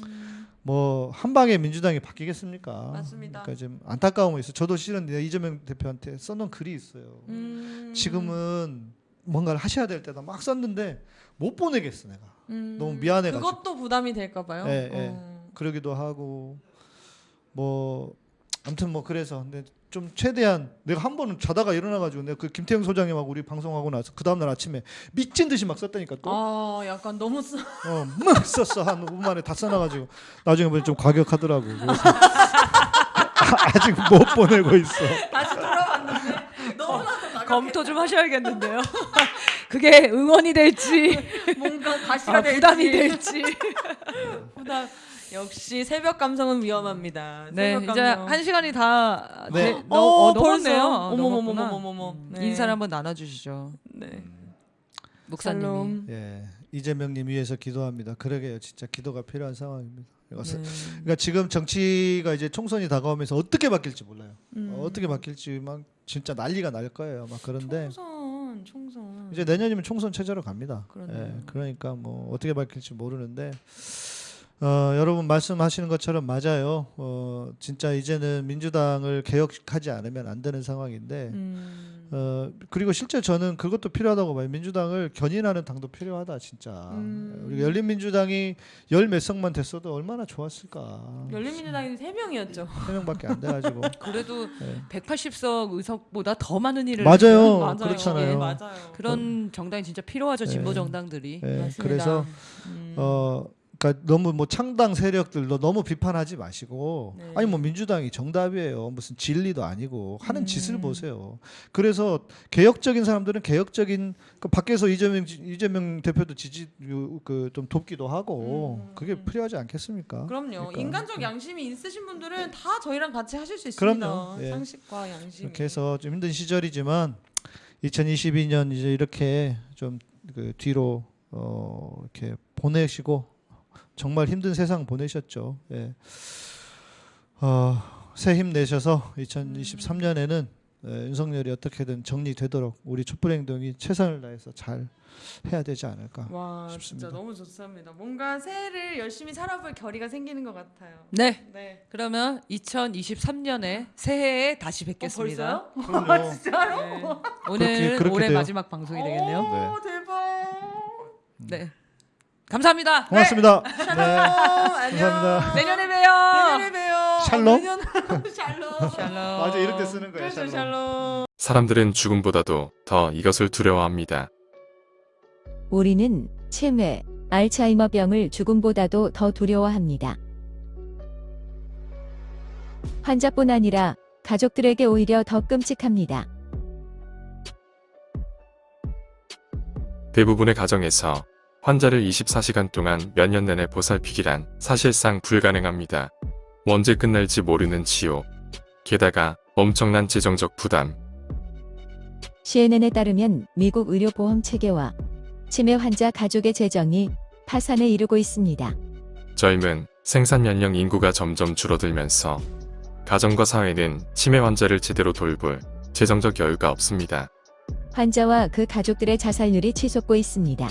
뭐 한 방에 민주당이 바뀌겠습니까?
맞습니다.
그러니까 좀 안타까움이 있어. 요 저도 실은 이재명 대표한테 써놓은 글이 있어요.
음.
지금은 뭔가를 하셔야 될 때다 막 썼는데 못 보내겠어 내가.
음,
너무 미안해가지고.
그것도 부담이 될까 봐요.
예, 예.
어.
그러기도 하고 뭐 아무튼 뭐 그래서 근데 좀 최대한 내가 한 번은 자다가 일어나가지고 내가 그 김태형 소장님하고 우리 방송하고 나서 그 다음날 아침에 미친 듯이 막 썼다니까 또.
아, 약간 너무 쓰...
어, 막 썼어 한 5분 만에 다 써놔가지고 나중에 보니 좀 과격하더라고. 그래서 [laughs] 아직 못 보내고 있어.
다시 돌아봤는데 너무나도 나가
검토 좀 하셔야겠는데요. 그게 응원이 될지
뭔가 가시가
아,
될지
부담이 될지.
부담. 역시 새벽 감성은 위험합니다.
네,
새벽
이제
감성.
한 시간이 다
네.
네, 너,
어,
어, 넘었네요.
벌써?
어, 넘었구나.
어머머머머머머.
음,
네.
인사를 한번 나눠주시죠,
네.
목사님이.
샬롬.
예, 이재명님 위해서 기도합니다. 그러게요, 진짜 기도가 필요한 상황입니다. 그러니까
네.
그러니까 지금 정치가 이제 총선이 다가오면서 어떻게 바뀔지 몰라요.
음.
어, 어떻게 바뀔지 막 진짜 난리가 날 거예요. 막 그런데
총선, 총선.
이제 내년이면 총선 체제로 갑니다. 예, 그러니까 뭐 어떻게 바뀔지 모르는데 어, 여러분 말씀하시는 것처럼 맞아요. 어, 진짜 이제는 민주당을 개혁하지 않으면 안 되는 상황인데
음.
어, 그리고 실제 저는 그것도 필요하다고 봐요. 민주당을 견인하는 당도 필요하다 진짜.
음.
우리 열린민주당이 열 몇 석만 됐어도 얼마나 좋았을까.
열린민주당이 세 명이었죠.
세 명밖에 안 돼가지고. [laughs]
그래도
네.
180석 의석보다 더 많은 일을
맞아요.
맞아요.
그렇잖아요.
예, 맞아요.
그런 정당이 진짜 필요하죠, 진보
네.
정당들이.
예,
맞습니다.
그래서
음.
어 그러니까 너무 뭐 창당 세력들도 너무 비판하지 마시고
네.
아니 뭐 민주당이 정답이에요 무슨 진리도 아니고 하는
음.
짓을 보세요 그래서 개혁적인 사람들은 개혁적인 그 밖에서 이재명 지- 이재명 대표도 지지 그 좀 돕기도 하고
음.
그게 필요하지 않겠습니까
그럼요.
그러니까.
인간적 양심이 있으신 분들은 다 저희랑 같이 하실 수 있습니다.
그럼요. 예.
상식과 양심.
이렇게 해서 좀 힘든 시절이지만 2022년 이제 이렇게 좀 그 뒤로 어 이렇게 보내시고 정말 힘든 세상 보내셨죠. 예. 어, 새힘 내셔서 2023년에는 윤석열이 어떻게든 정리되도록 우리 촛불행동이 최선을 다해서 잘 해야 되지 않을까.
와
싶습니다.
진짜 너무 좋습니다. 뭔가 새해를 열심히 살아볼 결의가 생기는 것 같아요.
네,
네.
그러면 2023년에 새해에 다시 뵙겠습니다.
어, 벌써요?
그럼요. [laughs]
진짜로?
네.
그렇게
올해
돼요.
마지막 방송이 되겠네요.
오, 대박.
네, 감사합니다.
고맙습니다. 네.
샬롬,
감사합니다.
내년에 봬요.
내년에 봬요.
샬롬?
내년 [laughs] 샬롬.
샬롬.
맞아 이럴 때 쓰는 거예요.
그렇죠,
샬롬.
샬롬.
사람들은 죽음보다도 더 이것을 두려워합니다.
우리는 치매, 알츠하이머병을 죽음보다도 더 두려워합니다. 환자뿐 아니라 가족들에게 오히려 더 끔찍합니다.
대부분의 가정에서 환자를 24시간 동안 몇 년 내내 보살피기란 사실상 불가능합니다. 언제 끝날지 모르는 치료. 게다가 엄청난 재정적 부담.
CNN에 따르면 미국 의료보험 체계와 치매 환자 가족의 재정이 파산에 이르고 있습니다.
젊은 생산 연령 인구가 점점 줄어들면서 가정과 사회는 치매 환자를 제대로 돌볼 재정적 여유가 없습니다.
환자와 그 가족들의 자살률이 치솟고 있습니다.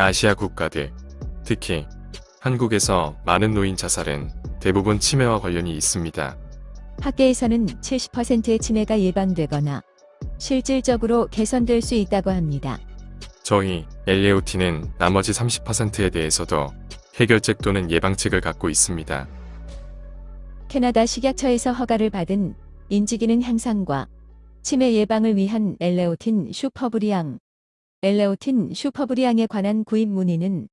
아시아 국가들, 특히 한국에서 많은 노인 자살은 대부분 치매와 관련이 있습니다.
학계에서는 70%의 치매가 예방되거나 실질적으로 개선될 수 있다고 합니다.
저희 엘레오티는 나머지 30%에 대해서도 해결책 또는 예방책을 갖고 있습니다.
캐나다 식약처에서 허가를 받은 인지기능 향상과 치매 예방을 위한 엘레오틴 슈퍼브리앙, 엘레오틴 슈퍼브리앙에 관한 구입 문의는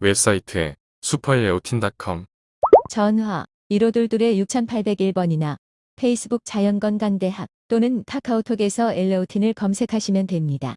웹사이트 슈퍼엘레오틴.com
전화 1522 6801번이나 페이스북 자연건강대학 또는 카카오톡에서 엘레오틴을 검색하시면 됩니다.